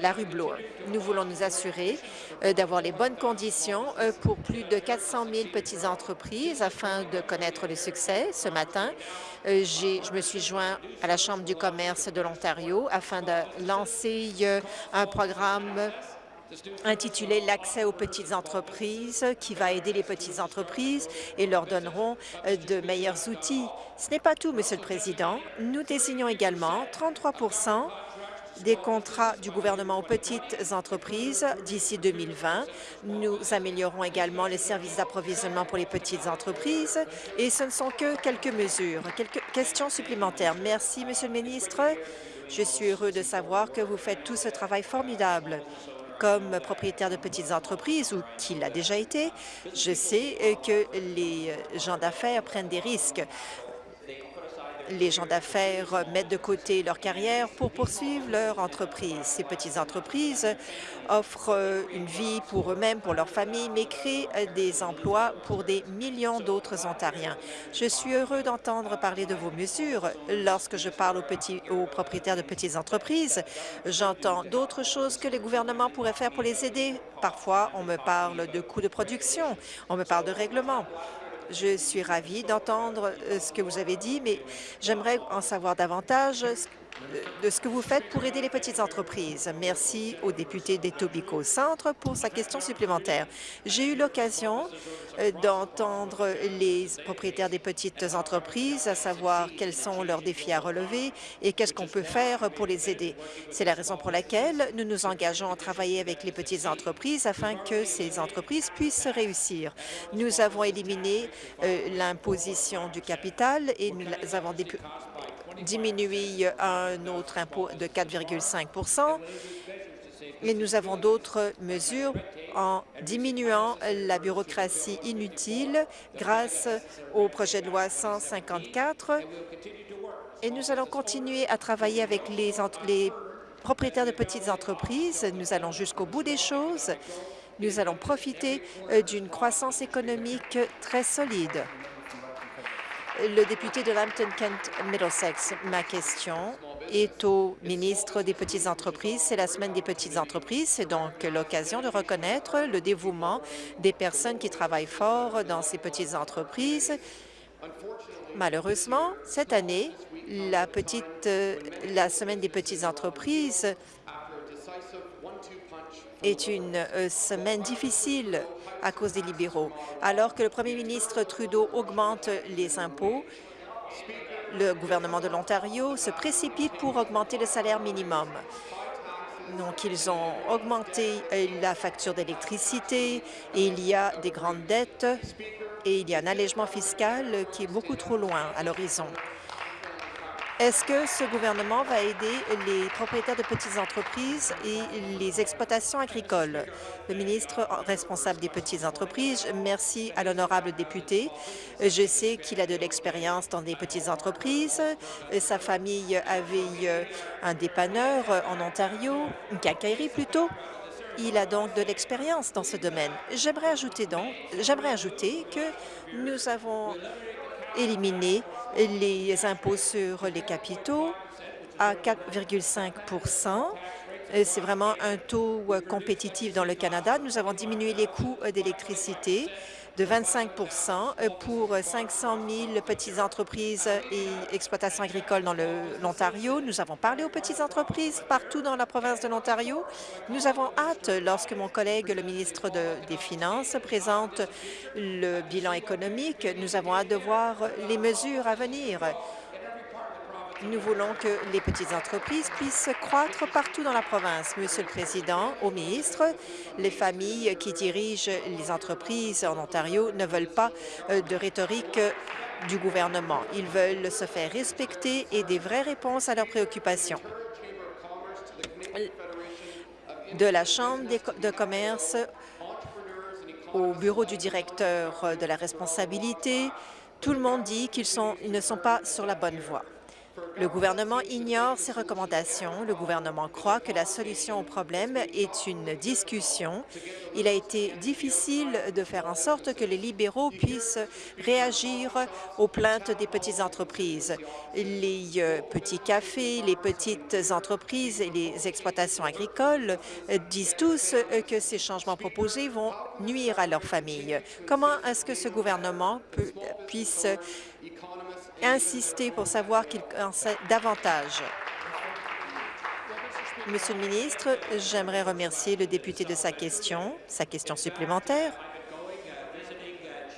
la rue Bloor. Nous voulons nous assurer euh, d'avoir les bonnes conditions euh, pour plus de 400 000 petites entreprises afin de connaître le succès. Ce matin, euh, je me suis joint à la Chambre du commerce de l'Ontario afin de lancer un programme intitulé « L'accès aux petites entreprises » qui va aider les petites entreprises et leur donneront euh, de meilleurs outils. Ce n'est pas tout, Monsieur le Président. Nous désignons également 33% des contrats du gouvernement aux petites entreprises d'ici 2020. Nous améliorons également les services d'approvisionnement pour les petites entreprises et ce ne sont que quelques mesures. Quelques questions supplémentaires. Merci, Monsieur le ministre. Je suis heureux de savoir que vous faites tout ce travail formidable comme propriétaire de petites entreprises ou qu'il a déjà été, je sais que les gens d'affaires prennent des risques les gens d'affaires mettent de côté leur carrière pour poursuivre leur entreprise. Ces petites entreprises offrent une vie pour eux-mêmes, pour leur famille, mais créent des emplois pour des millions d'autres Ontariens. Je suis heureux d'entendre parler de vos mesures. Lorsque je parle aux propriétaires de petites entreprises, j'entends d'autres choses que les gouvernements pourraient faire pour les aider. Parfois, on me parle de coûts de production, on me parle de règlements. Je suis ravie d'entendre euh, ce que vous avez dit, mais j'aimerais en savoir davantage de ce que vous faites pour aider les petites entreprises. Merci au député d'Etobicoke Centre pour sa question supplémentaire. J'ai eu l'occasion euh, d'entendre les propriétaires des petites entreprises, à savoir quels sont leurs défis à relever et qu'est-ce qu'on peut faire pour les aider. C'est la raison pour laquelle nous nous engageons à travailler avec les petites entreprises afin que ces entreprises puissent réussir. Nous avons éliminé euh, l'imposition du capital et nous avons diminuer un autre impôt de 4,5 et nous avons d'autres mesures en diminuant la bureaucratie inutile grâce au projet de loi 154 et nous allons continuer à travailler avec les, propriétaires de petites entreprises. Nous allons jusqu'au bout des choses. Nous allons profiter euh, d'une croissance économique très solide le député de Lambton-Kent Middlesex. Ma question est au ministre des Petites entreprises. C'est la semaine des petites entreprises. C'est donc l'occasion de reconnaître le dévouement des personnes qui travaillent fort dans ces petites entreprises. Malheureusement, cette année, la, petite, la semaine des petites entreprises est une euh, semaine difficile à cause des libéraux. Alors que le premier ministre Trudeau augmente les impôts, le gouvernement de l'Ontario se précipite pour augmenter le salaire minimum. Donc, ils ont augmenté euh, la facture d'électricité et il y a des grandes dettes et il y a un allègement fiscal qui est beaucoup trop loin à l'horizon. Est-ce que ce gouvernement va aider les propriétaires de petites entreprises et les exploitations agricoles? Le ministre responsable des petites entreprises, merci à l'honorable député. Je sais qu'il a de l'expérience dans des petites entreprises. Sa famille avait un dépanneur en Ontario, une quincaillerie plutôt. Il a donc de l'expérience dans ce domaine. J'aimerais ajouter que nous avons éliminer les impôts sur les capitaux à 4,5 c'est vraiment un taux euh, compétitif dans le Canada. Nous avons diminué les coûts euh, d'électricité de 25% euh, pour 500 000 petites entreprises et exploitations agricoles dans l'Ontario. Nous avons parlé aux petites entreprises partout dans la province de l'Ontario. Nous avons hâte, lorsque mon collègue, le ministre des Finances, présente le bilan économique, nous avons hâte de voir les mesures à venir. Nous voulons que les petites entreprises puissent croître partout dans la province. Monsieur le Président, au ministre, les familles qui dirigent les entreprises en Ontario ne veulent pas euh, de rhétorique du gouvernement. Ils veulent se faire respecter et des vraies réponses à leurs préoccupations. De la Chambre de commerce au bureau du directeur de la responsabilité, tout le monde dit qu'ils ne sont pas sur la bonne voie. Le gouvernement ignore ces recommandations. Le gouvernement croit que la solution au problème est une discussion. Il a été difficile de faire en sorte que les libéraux puissent réagir aux plaintes des petites entreprises. Les euh, petits cafés, les petites entreprises et les exploitations agricoles disent tous euh, que ces changements proposés vont nuire à leurs familles. Comment est-ce que ce gouvernement peut, puisse insister pour savoir qu'il en sait davantage. Monsieur le ministre, j'aimerais remercier le député de sa question, sa question supplémentaire.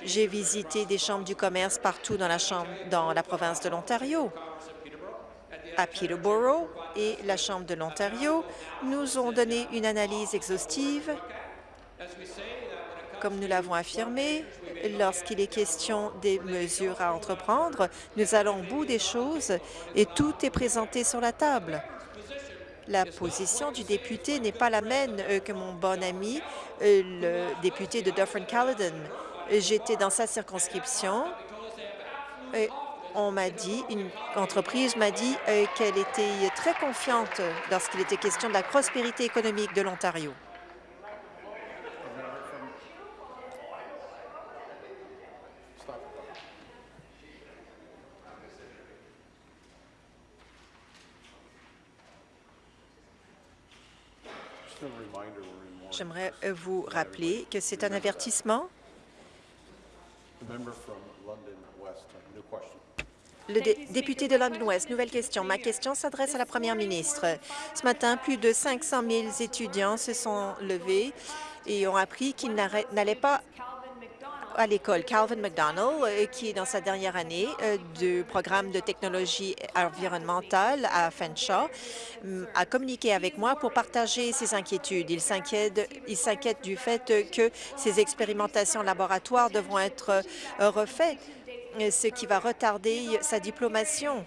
J'ai visité des chambres du commerce partout dans la, chambre, dans la province de l'Ontario. À Peterborough et la Chambre de l'Ontario nous ont donné une analyse exhaustive comme nous l'avons affirmé, lorsqu'il est question des mesures à entreprendre, nous allons au bout des choses et tout est présenté sur la table. La position du député n'est pas la même euh, que mon bon ami, euh, le député de Dufferin-Caledon. J'étais dans sa circonscription. Et on m'a dit, une entreprise m'a dit euh, qu'elle était très confiante lorsqu'il était question de la prospérité économique de l'Ontario. J'aimerais euh, vous rappeler que c'est un avertissement. Le député de London West, nouvelle question. Ma question s'adresse à la première ministre. Ce matin, plus de 500 000 étudiants se sont levés et ont appris qu'ils n'allaient pas à l'école. Calvin McDonald, euh, qui est dans sa dernière année euh, du programme de technologie environnementale à Fanshawe, mm, a communiqué avec moi pour partager ses inquiétudes. Il s'inquiète du fait que ces expérimentations laboratoires devront être euh, refaites, ce qui va retarder sa diplomation.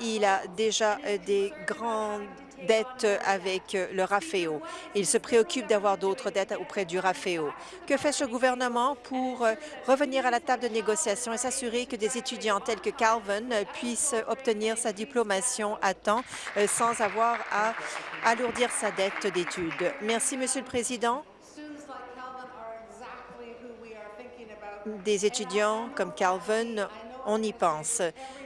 Il a déjà des grandes dettes avec le RAFEO. Il se préoccupe d'avoir d'autres dettes auprès du RAFEO. Que fait ce gouvernement pour revenir à la table de négociation et s'assurer que des étudiants tels que Calvin puissent obtenir sa diplomation à temps euh, sans avoir à alourdir sa dette d'études? Merci, Monsieur le Président. Des étudiants comme Calvin, on y pense.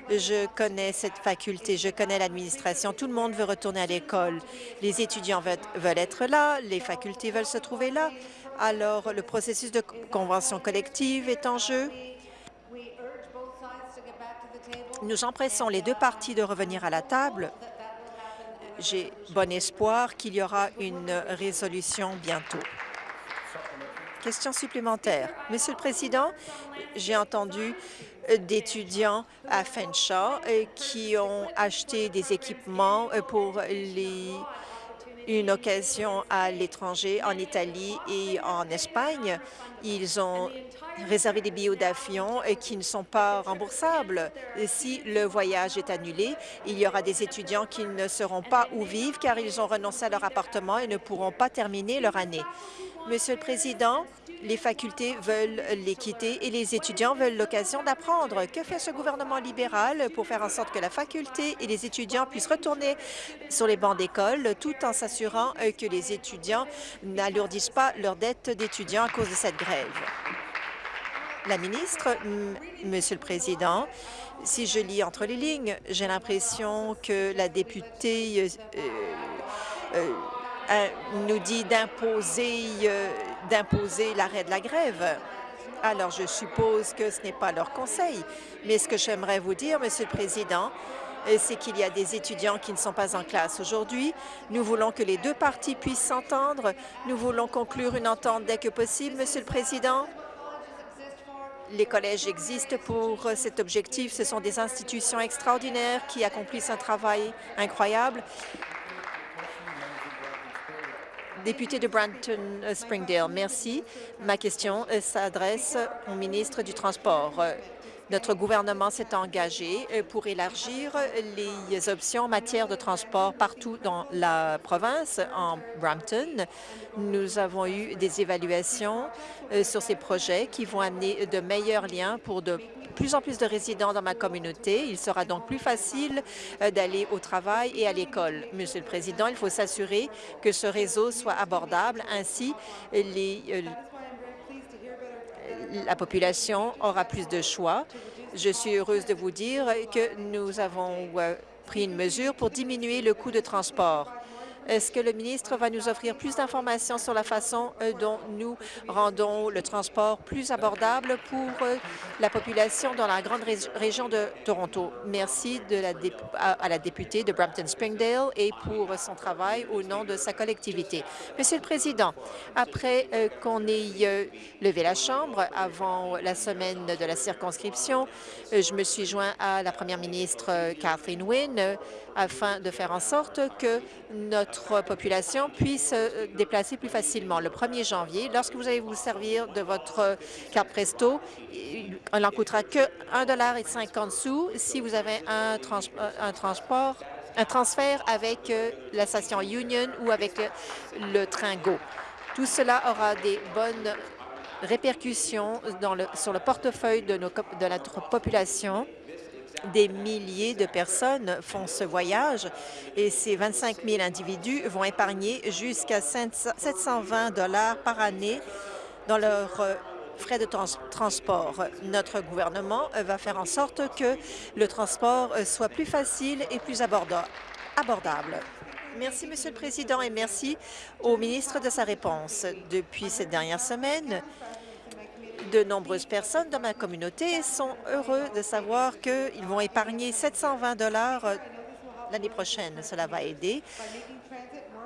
Je connais cette faculté, je connais l'administration. Tout le monde veut retourner à l'école. Les étudiants veulent, être là, les facultés veulent se trouver là. Alors, le processus de convention collective est en jeu. Nous empressons les deux parties de revenir à la table. J'ai bon espoir qu'il y aura une résolution bientôt. Question supplémentaire. Monsieur le Président, j'ai entendu d'étudiants à Fanshawe euh, qui ont acheté des équipements euh, pour une occasion à l'étranger, en Italie et en Espagne. Ils ont réservé des billets d'avion euh, qui ne sont pas remboursables. Si le voyage est annulé, il y aura des étudiants qui ne seront pas où vivre car ils ont renoncé à leur appartement et ne pourront pas terminer leur année. Monsieur le Président, les facultés veulent l'équité et les étudiants veulent l'occasion d'apprendre. Que fait ce gouvernement libéral pour faire en sorte que la faculté et les étudiants puissent retourner sur les bancs d'école tout en s'assurant euh, que les étudiants n'alourdissent pas leurs dettes d'étudiants à cause de cette grève? La ministre, Monsieur le Président, si je lis entre les lignes, j'ai l'impression que la députée euh, euh, nous dit d'imposer d'imposer l'arrêt de la grève. Alors, je suppose que ce n'est pas leur conseil. Mais ce que j'aimerais vous dire, Monsieur le Président, euh, c'est qu'il y a des étudiants qui ne sont pas en classe aujourd'hui. Nous voulons que les deux parties puissent s'entendre. Nous voulons conclure une entente dès que possible, Monsieur le Président. Les collèges existent pour cet objectif. Ce sont des institutions extraordinaires qui accomplissent un travail incroyable Député de Brampton-Springdale, merci. Ma question euh, s'adresse au ministre du Transport. Notre gouvernement s'est engagé euh, pour élargir les options en matière de transport partout dans la province. En Brampton, nous avons eu des évaluations euh, sur ces projets qui vont amener de meilleurs liens pour de plus en plus de résidents dans ma communauté. Il sera donc plus facile euh, d'aller au travail et à l'école. Monsieur le Président, il faut s'assurer que ce réseau soit abordable. Ainsi, euh, la population aura plus de choix. Je suis heureuse de vous dire que nous avons euh, pris une mesure pour diminuer le coût de transport. Est-ce que le ministre va nous offrir plus d'informations sur la façon euh, dont nous rendons le transport plus abordable pour euh, la population dans la grande région de Toronto? Merci de la à, la députée de Brampton-Springdale et pour son travail au nom de sa collectivité. Monsieur le Président, après euh, qu'on ait levé la Chambre avant la semaine de la circonscription, je me suis joint à la première ministre Kathleen Wynne afin de faire en sorte que notre population puisse se déplacer plus facilement. Le 1er janvier, lorsque vous allez vous servir de votre carte Presto, elle n'en coûtera que 1,50 sous si vous avez un, transport un transfert avec la station Union ou avec le train GO. Tout cela aura des bonnes répercussions sur le portefeuille de, notre population. Des milliers de personnes font ce voyage et ces 25 000 individus vont épargner jusqu'à 720 dollars par année dans leurs euh, frais de transport. Notre gouvernement va faire en sorte que le transport euh, soit plus facile et plus abordable. Merci, Monsieur le Président, et merci au ministre de sa réponse. Depuis cette dernière semaine, de nombreuses personnes dans ma communauté sont heureux de savoir qu'ils vont épargner 720 dollars euh, l'année prochaine. Cela va aider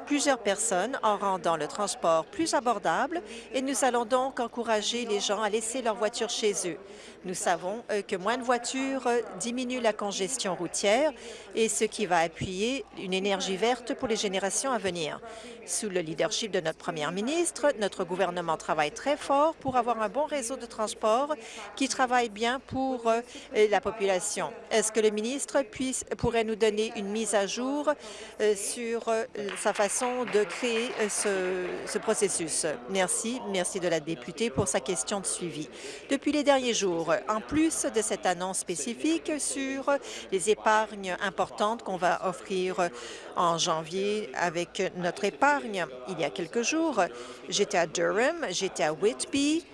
plusieurs personnes en rendant le transport plus abordable et nous allons donc encourager les gens à laisser leur voiture chez eux. Nous savons euh, que moins de voitures euh, diminue la congestion routière et ce qui va appuyer une énergie verte pour les générations à venir. Sous le leadership de notre première ministre, notre gouvernement travaille très fort pour avoir un bon réseau de transport qui travaille bien pour euh, la population. Est-ce que le ministre puisse, pourrait nous donner une mise à jour sur sa façon de créer ce, ce processus? Merci. Merci de la députée pour sa question de suivi. Depuis les derniers jours, en plus de cette annonce spécifique sur les épargnes importantes qu'on va offrir en janvier avec notre épargne, il y a quelques jours, j'étais à Durham, j'étais à Whitby,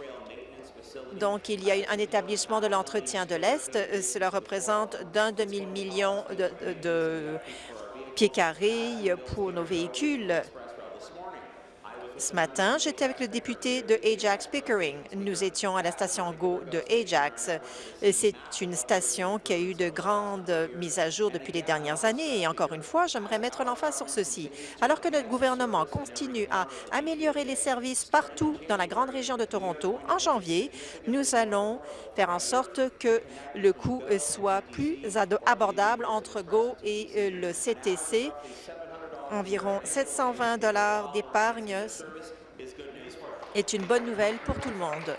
donc, il y a un établissement de l'entretien de l'Est. Cela représente d'un demi-million de, de pieds carrés pour nos véhicules. Ce matin, j'étais avec le député de Ajax Pickering. Nous étions à la station GO de Ajax. C'est une station qui a eu de grandes mises à jour depuis les dernières années. Et encore une fois, j'aimerais mettre l'emphase sur ceci. Alors que notre gouvernement continue à améliorer les services partout dans la grande région de Toronto, en janvier, nous allons faire en sorte que le coût soit plus abordable entre GO et euh, le CTC environ 720 dollars d'épargne est une bonne nouvelle pour tout le monde.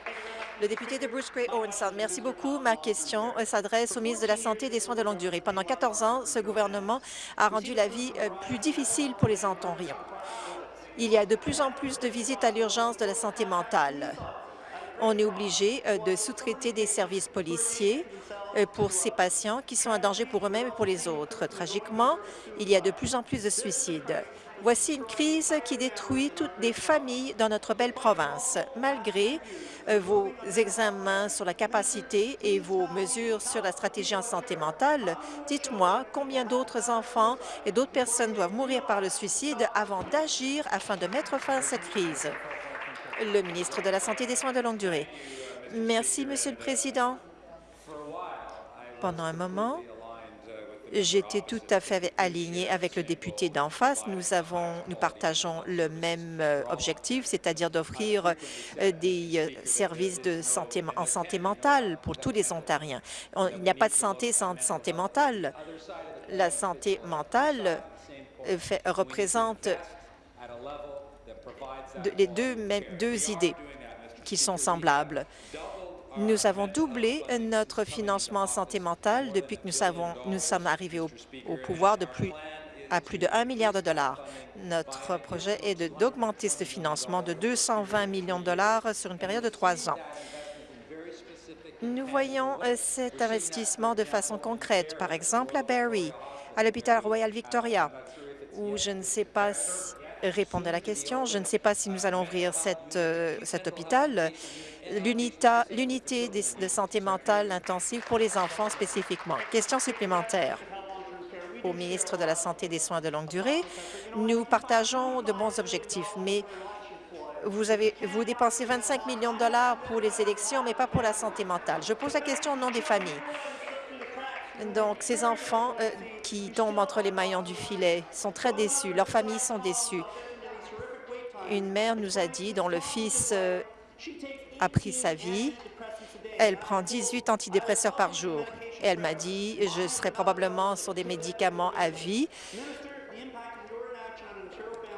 Le député de Bruce Gray Owenson, merci beaucoup. Ma question euh, s'adresse au ministre de la Santé et des Soins de longue durée. Pendant 14 ans, ce gouvernement a rendu la vie euh, plus difficile pour les Ontariens. Il y a de plus en plus de visites à l'urgence de la santé mentale. On est obligé euh, de sous-traiter des services policiers euh, pour ces patients qui sont un danger pour eux-mêmes et pour les autres. Tragiquement, il y a de plus en plus de suicides. Voici une crise qui détruit toutes les familles dans notre belle province. Malgré euh, vos examens sur la capacité et vos mesures sur la stratégie en santé mentale, dites-moi combien d'autres enfants et d'autres personnes doivent mourir par le suicide avant d'agir afin de mettre fin à cette crise. Le ministre de la Santé et des Soins de longue durée. Merci, Monsieur le Président. Pendant un moment, j'étais tout à fait aligné avec le député d'en face. Nous avons, nous partageons le même euh, objectif, c'est-à-dire d'offrir euh, des euh, services de santé en santé mentale pour tous les Ontariens. il n'y a pas de santé sans santé mentale. La santé mentale représente les deux, idées qui sont semblables. Nous avons doublé notre financement en santé mentale depuis que nous, sommes arrivés au, pouvoir à plus de 1 milliard de dollars. Notre projet est d'augmenter ce financement de 220 millions de dollars sur une période de trois ans. Nous voyons euh, cet investissement de façon concrète, par exemple à Barrie, à l'hôpital Royal Victoria, où je ne sais pas si, répondre à la question. Je ne sais pas si nous allons ouvrir euh, cet hôpital l'unité de santé mentale intensive pour les enfants spécifiquement. Question supplémentaire au ministre de la Santé et des Soins de longue durée. Nous partageons de bons objectifs, mais vous, avez, vous dépensez 25 millions de dollars pour les élections, mais pas pour la santé mentale. Je pose la question au nom des familles. Donc, ces enfants euh, qui tombent entre les maillons du filet sont très déçus. Leurs familles sont déçues. Une mère nous a dit, dont le fils euh, a pris sa vie. Elle prend 18 antidépresseurs par jour. Elle m'a dit, je serai probablement sur des médicaments à vie.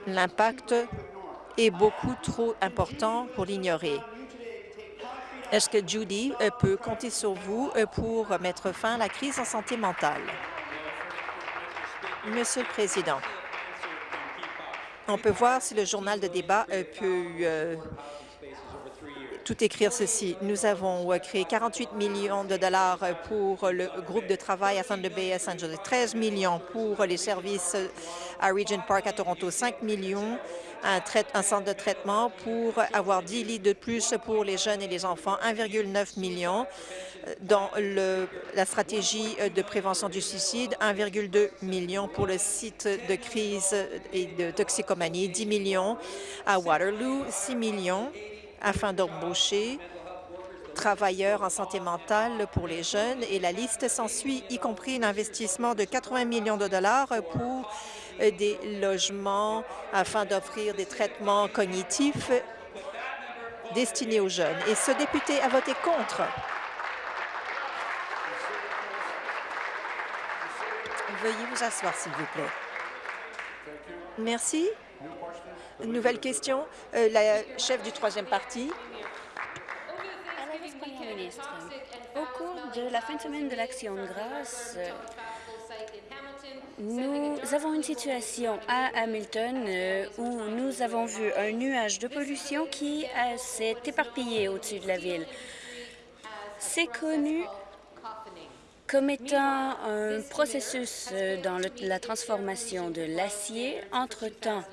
L'impact est beaucoup trop important pour l'ignorer. Est-ce que Judy euh, peut compter sur vous euh, pour mettre fin à la crise en santé mentale? Monsieur le Président, on peut voir si le journal de débat euh, peut tout écrire ceci. Nous avons créé 48 millions de dollars pour le groupe de travail à Thunder Bay à Saint Jose, 13 millions pour les services à Regent Park à Toronto, 5 millions un, un, centre de traitement pour avoir 10 lits de plus pour les jeunes et les enfants, 1,9 million dans le, la stratégie de prévention du suicide, 1,2 million pour le site de crise et de toxicomanie, 10 millions à Waterloo, 6 millions afin d'embaucher travailleurs en santé mentale pour les jeunes et la liste s'ensuit, y compris un investissement de 80 millions de dollars pour des logements afin d'offrir des traitements cognitifs destinés aux jeunes. Et ce député a voté contre. Veuillez vous asseoir, s'il vous plaît. Merci. Nouvelle question. Euh, la chef du troisième parti. Au cours de la fin de semaine de l'Action de grâce, nous avons une situation à Hamilton euh, où nous avons vu un nuage de pollution qui s'est éparpillé au-dessus de la ville. C'est connu comme étant un processus euh, dans la transformation de l'acier. Entre-temps,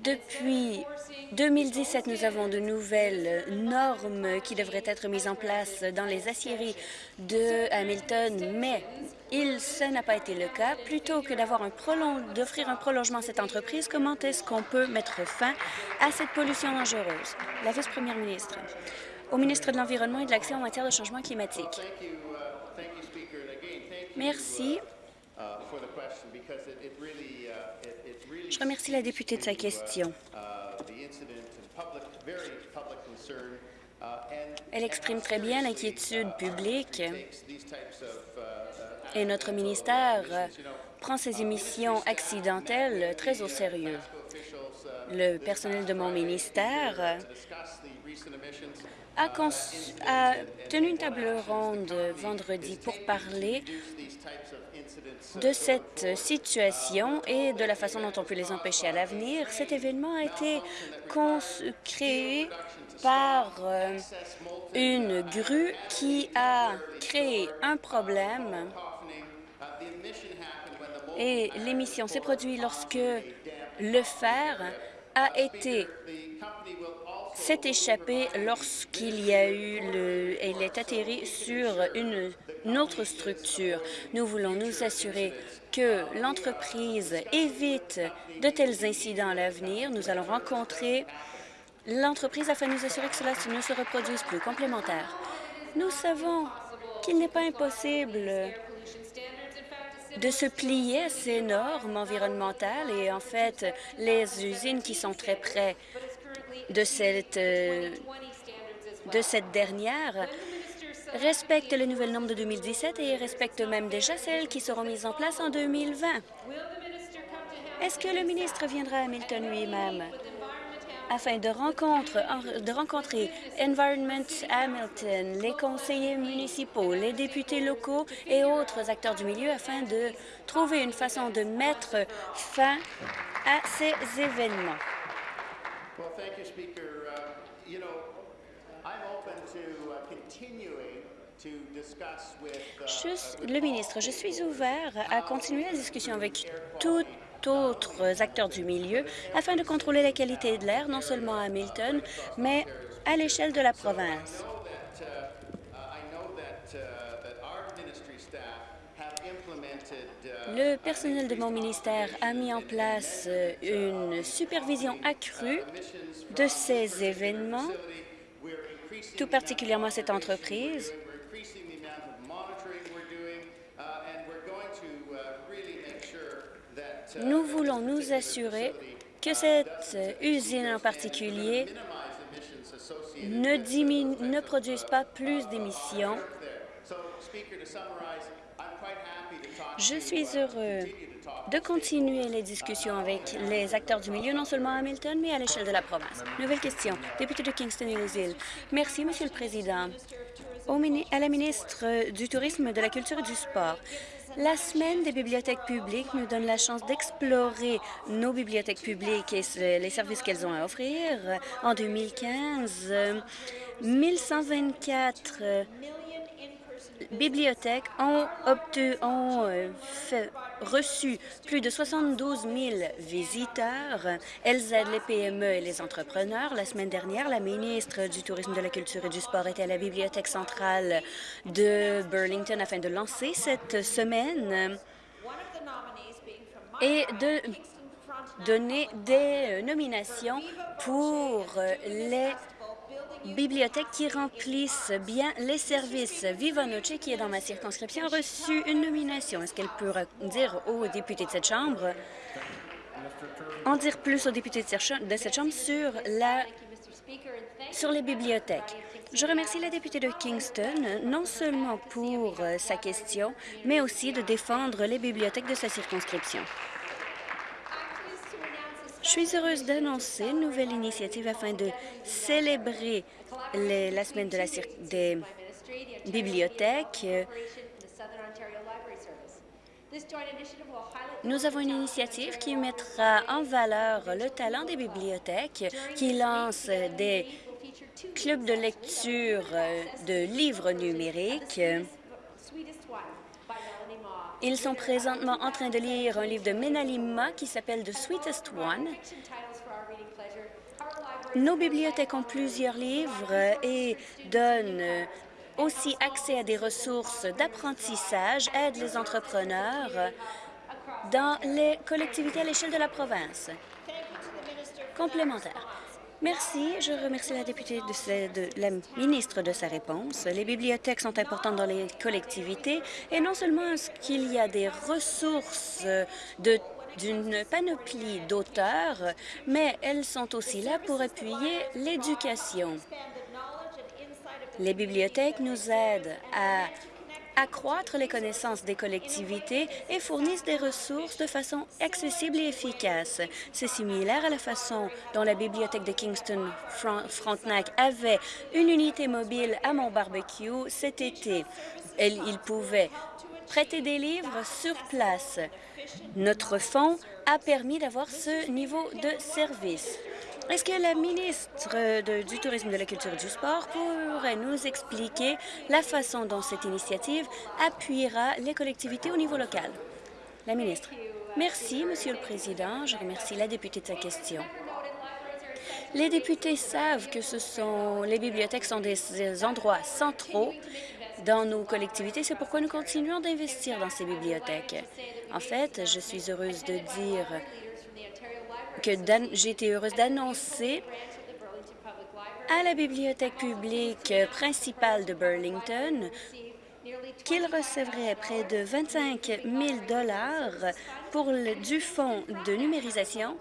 depuis 2017, nous avons de nouvelles normes qui devraient être mises en place dans les aciéries de Hamilton, mais il, ce n'a pas été le cas. Plutôt que d'avoir un d'offrir un prolongement à cette entreprise, comment est-ce qu'on peut mettre fin à cette pollution dangereuse? La vice-première ministre. Au ministre de l'Environnement et de l'Action en matière de changement climatique. Merci. Je remercie la députée de sa question. Elle exprime très bien l'inquiétude publique et notre ministère prend ces émissions accidentelles très au sérieux. Le personnel de mon ministère a, tenu une table ronde vendredi pour parler de cette situation et de la façon dont on peut les empêcher à l'avenir. Cet événement a été créé par euh, une grue qui a créé un problème et l'émission s'est produite lorsque le fer a été s'est échappé lorsqu'il y a eu le... Elle est atterri sur une, une autre structure. Nous voulons nous assurer que l'entreprise évite de tels incidents à l'avenir. Nous allons rencontrer l'entreprise afin de nous assurer que cela ne se reproduise plus. Complémentaire. Nous savons qu'il n'est pas impossible de se plier à ces normes environnementales et en fait, les usines qui sont très près de cette, euh, de cette dernière respectent les nouvelles normes de 2017 et respectent même déjà celles qui seront mises en place en 2020. Est-ce que le ministre viendra à Hamilton lui-même afin de, de rencontrer Environment Hamilton, les conseillers municipaux, les députés locaux et autres acteurs du milieu afin de trouver une façon de mettre fin à ces événements? Le ministre, je suis ouvert à continuer la discussion avec tous autres acteurs du milieu afin de contrôler la qualité de l'air, non seulement à Hamilton, mais à l'échelle de la province. Le personnel de mon ministère a mis en place euh, une supervision accrue de ces événements, tout particulièrement cette entreprise. Nous voulons nous assurer que cette usine en particulier ne, ne produise pas plus d'émissions je suis heureux de continuer les discussions avec les acteurs du milieu, non seulement à Hamilton, mais à l'échelle de la province. Nouvelle question. Député de Kingston et les îles. Merci, Monsieur le Président. À la ministre du Tourisme, de la Culture et du Sport. La semaine des bibliothèques publiques nous donne la chance d'explorer nos bibliothèques publiques et les services qu'elles ont à offrir. En 2015, 1124 bibliothèques ont, ont euh, reçu plus de 72 000 visiteurs. Elles aident les PME et les entrepreneurs. La semaine dernière, la ministre du Tourisme, de la Culture et du Sport était à la Bibliothèque centrale de Burlington afin de lancer cette semaine et de donner des nominations pour les bibliothèques qui remplissent bien les services. Viva Noche, qui est dans ma circonscription, a reçu une nomination. Est-ce qu'elle peut dire aux députés de cette Chambre, en dire plus aux députés de cette Chambre sur, la, sur les bibliothèques? Je remercie la députée de Kingston, non seulement pour sa question, mais aussi de défendre les bibliothèques de sa circonscription. Je suis heureuse d'annoncer une nouvelle initiative afin de célébrer la semaine de la des bibliothèques. Nous avons une initiative qui mettra en valeur le talent des bibliothèques, qui lance des clubs de lecture de livres numériques ils sont présentement en train de lire un livre de Menalima qui s'appelle The Sweetest One. Nos bibliothèques ont plusieurs livres et donnent aussi accès à des ressources d'apprentissage, aident les entrepreneurs dans les collectivités à l'échelle de la province. Complémentaire. Merci. Je remercie la députée de, la ministre de sa réponse. Les bibliothèques sont importantes dans les collectivités et non seulement est-ce qu'il y a des ressources d'une panoplie d'auteurs, mais elles sont aussi là pour appuyer l'éducation. Les bibliothèques nous aident à accroître les connaissances des collectivités et fournissent des ressources de façon accessible et efficace. C'est similaire à la façon dont la bibliothèque de Kingston-Frontenac avait une unité mobile à mon barbecue cet été. Il pouvait prêter des livres sur place. Notre fonds a permis d'avoir ce niveau de service. Est-ce que la ministre du Tourisme, de la Culture et du Sport pourrait nous expliquer la façon dont cette initiative appuiera les collectivités au niveau local? La ministre. Merci, Monsieur le Président. Je remercie la députée de sa question. Les députés savent que ce sont les bibliothèques sont des endroits centraux dans nos collectivités. C'est pourquoi nous continuons d'investir dans ces bibliothèques. En fait, je suis heureuse de dire que j'ai heureuse d'annoncer à la bibliothèque publique principale de Burlington qu'il recevrait près de 25 000 pour du fonds de numérisation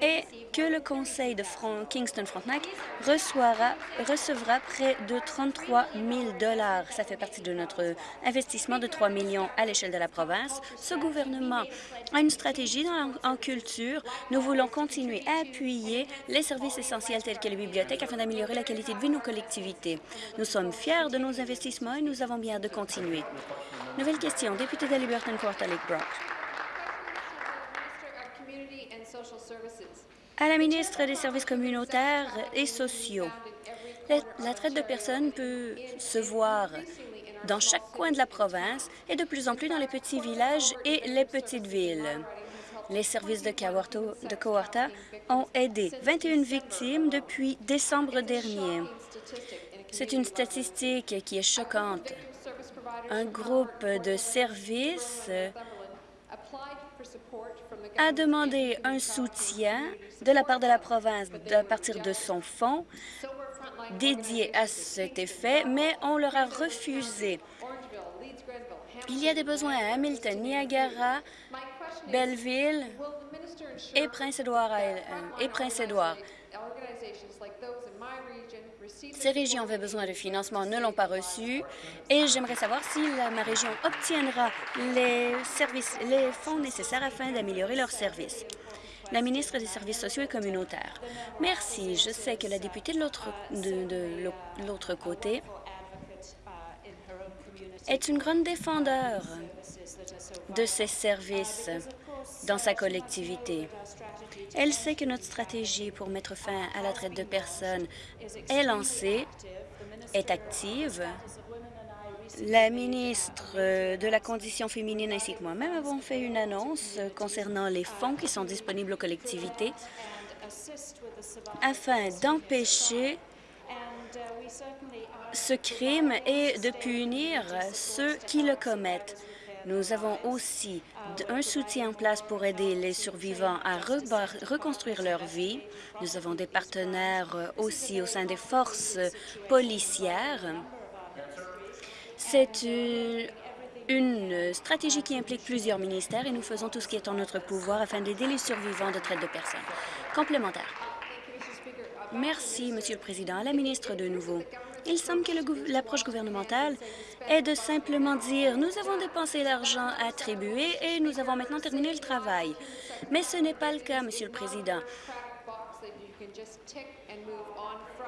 et que le conseil de Kingston-Frontenac recevra près de 33 000 Ça fait partie de notre investissement de 3 millions à l'échelle de la province. Ce gouvernement a une stratégie en culture. Nous voulons continuer à appuyer les services essentiels tels que les bibliothèques afin d'améliorer la qualité de vie de nos collectivités. Nous sommes fiers de nos investissements et nous avons bien de continuer. Nouvelle question. Député de Liberton, Quarter Lake Brock. À la ministre des Services communautaires et sociaux, la, traite de personnes peut se voir dans chaque coin de la province et de plus en plus dans les petits villages et les petites villes. Les services de, Coarta ont aidé 21 victimes depuis décembre dernier. C'est une statistique qui est choquante. Un groupe de services a demandé un soutien de la part de la province à partir de son fonds dédié à cet effet, mais on leur a refusé. Il y a des besoins à Hamilton, Niagara, Belleville et Prince-Édouard. Et Prince -Édouard. Ces régions avaient besoin de financement, ne l'ont pas reçu, et j'aimerais savoir si ma région obtiendra les, services, les fonds nécessaires afin d'améliorer leurs services. La ministre des Services sociaux et communautaires. Merci. Je sais que la députée de l'autre de, l'autre côté est une grande défendeur de ces services dans sa collectivité. Elle sait que notre stratégie pour mettre fin à la traite de personnes est lancée, est active. La ministre de la Condition féminine ainsi que moi-même avons fait une annonce concernant les fonds qui sont disponibles aux collectivités afin d'empêcher ce crime et de punir ceux qui le commettent. Nous avons aussi un soutien en place pour aider les survivants à reconstruire leur vie. Nous avons des partenaires euh, aussi au sein des forces policières. C'est une stratégie qui implique plusieurs ministères et nous faisons tout ce qui est en notre pouvoir afin d'aider les survivants de traite de personnes. Complémentaire. Merci, Monsieur le Président. À la ministre de nouveau. Il semble que l'approche gouvernementale est de simplement dire « nous avons dépensé l'argent attribué et nous avons maintenant terminé le travail ». Mais ce n'est pas le cas, Monsieur le Président.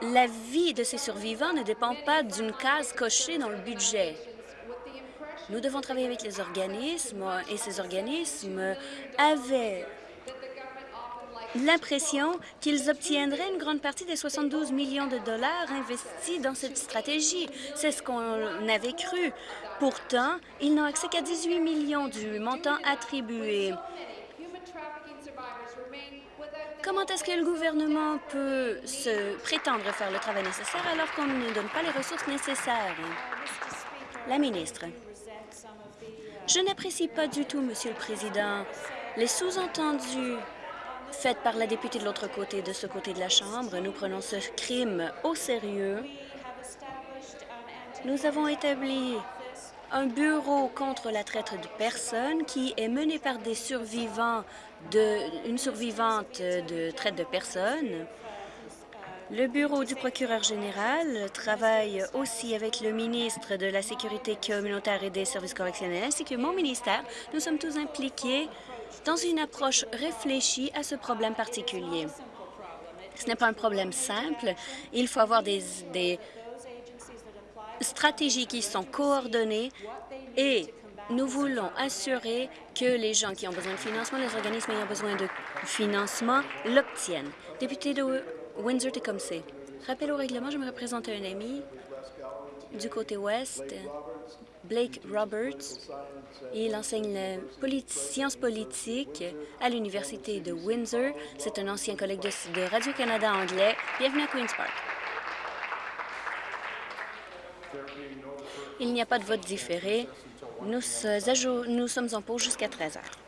La vie de ces survivants ne dépend pas d'une case cochée dans le budget. Nous devons travailler avec les organismes et ces organismes avaient l'impression qu'ils obtiendraient une grande partie des 72 millions de dollars investis dans cette stratégie. C'est ce qu'on avait cru. Pourtant, ils n'ont accès qu'à 18 millions du montant attribué. Comment est-ce que le gouvernement peut se prétendre faire le travail nécessaire alors qu'on ne donne pas les ressources nécessaires? La ministre. Je n'apprécie pas du tout, Monsieur le Président, les sous-entendus faite par la députée de l'autre côté, de ce côté de la Chambre. Nous prenons ce crime au sérieux. Nous avons établi un bureau contre la traite de personnes qui est mené par des survivants de, une survivante de traite de personnes. Le bureau du procureur général travaille aussi avec le ministre de la Sécurité communautaire et des services correctionnels, ainsi que mon ministère. Nous sommes tous impliqués dans une approche réfléchie à ce problème particulier. Ce n'est pas un problème simple. Il faut avoir des, stratégies qui sont coordonnées et nous voulons assurer que les gens qui ont besoin de financement, les organismes ayant besoin de financement, l'obtiennent. Député de Windsor-Tecumseh, rappel au règlement, je me représente un ami du côté ouest, Blake Roberts. Il enseigne les sciences politiques à l'Université de Windsor. C'est un ancien collègue de, Radio-Canada anglais. Bienvenue à Queen's Park. Il n'y a pas de vote différé. Nous, nous sommes en pause jusqu'à 13 heures.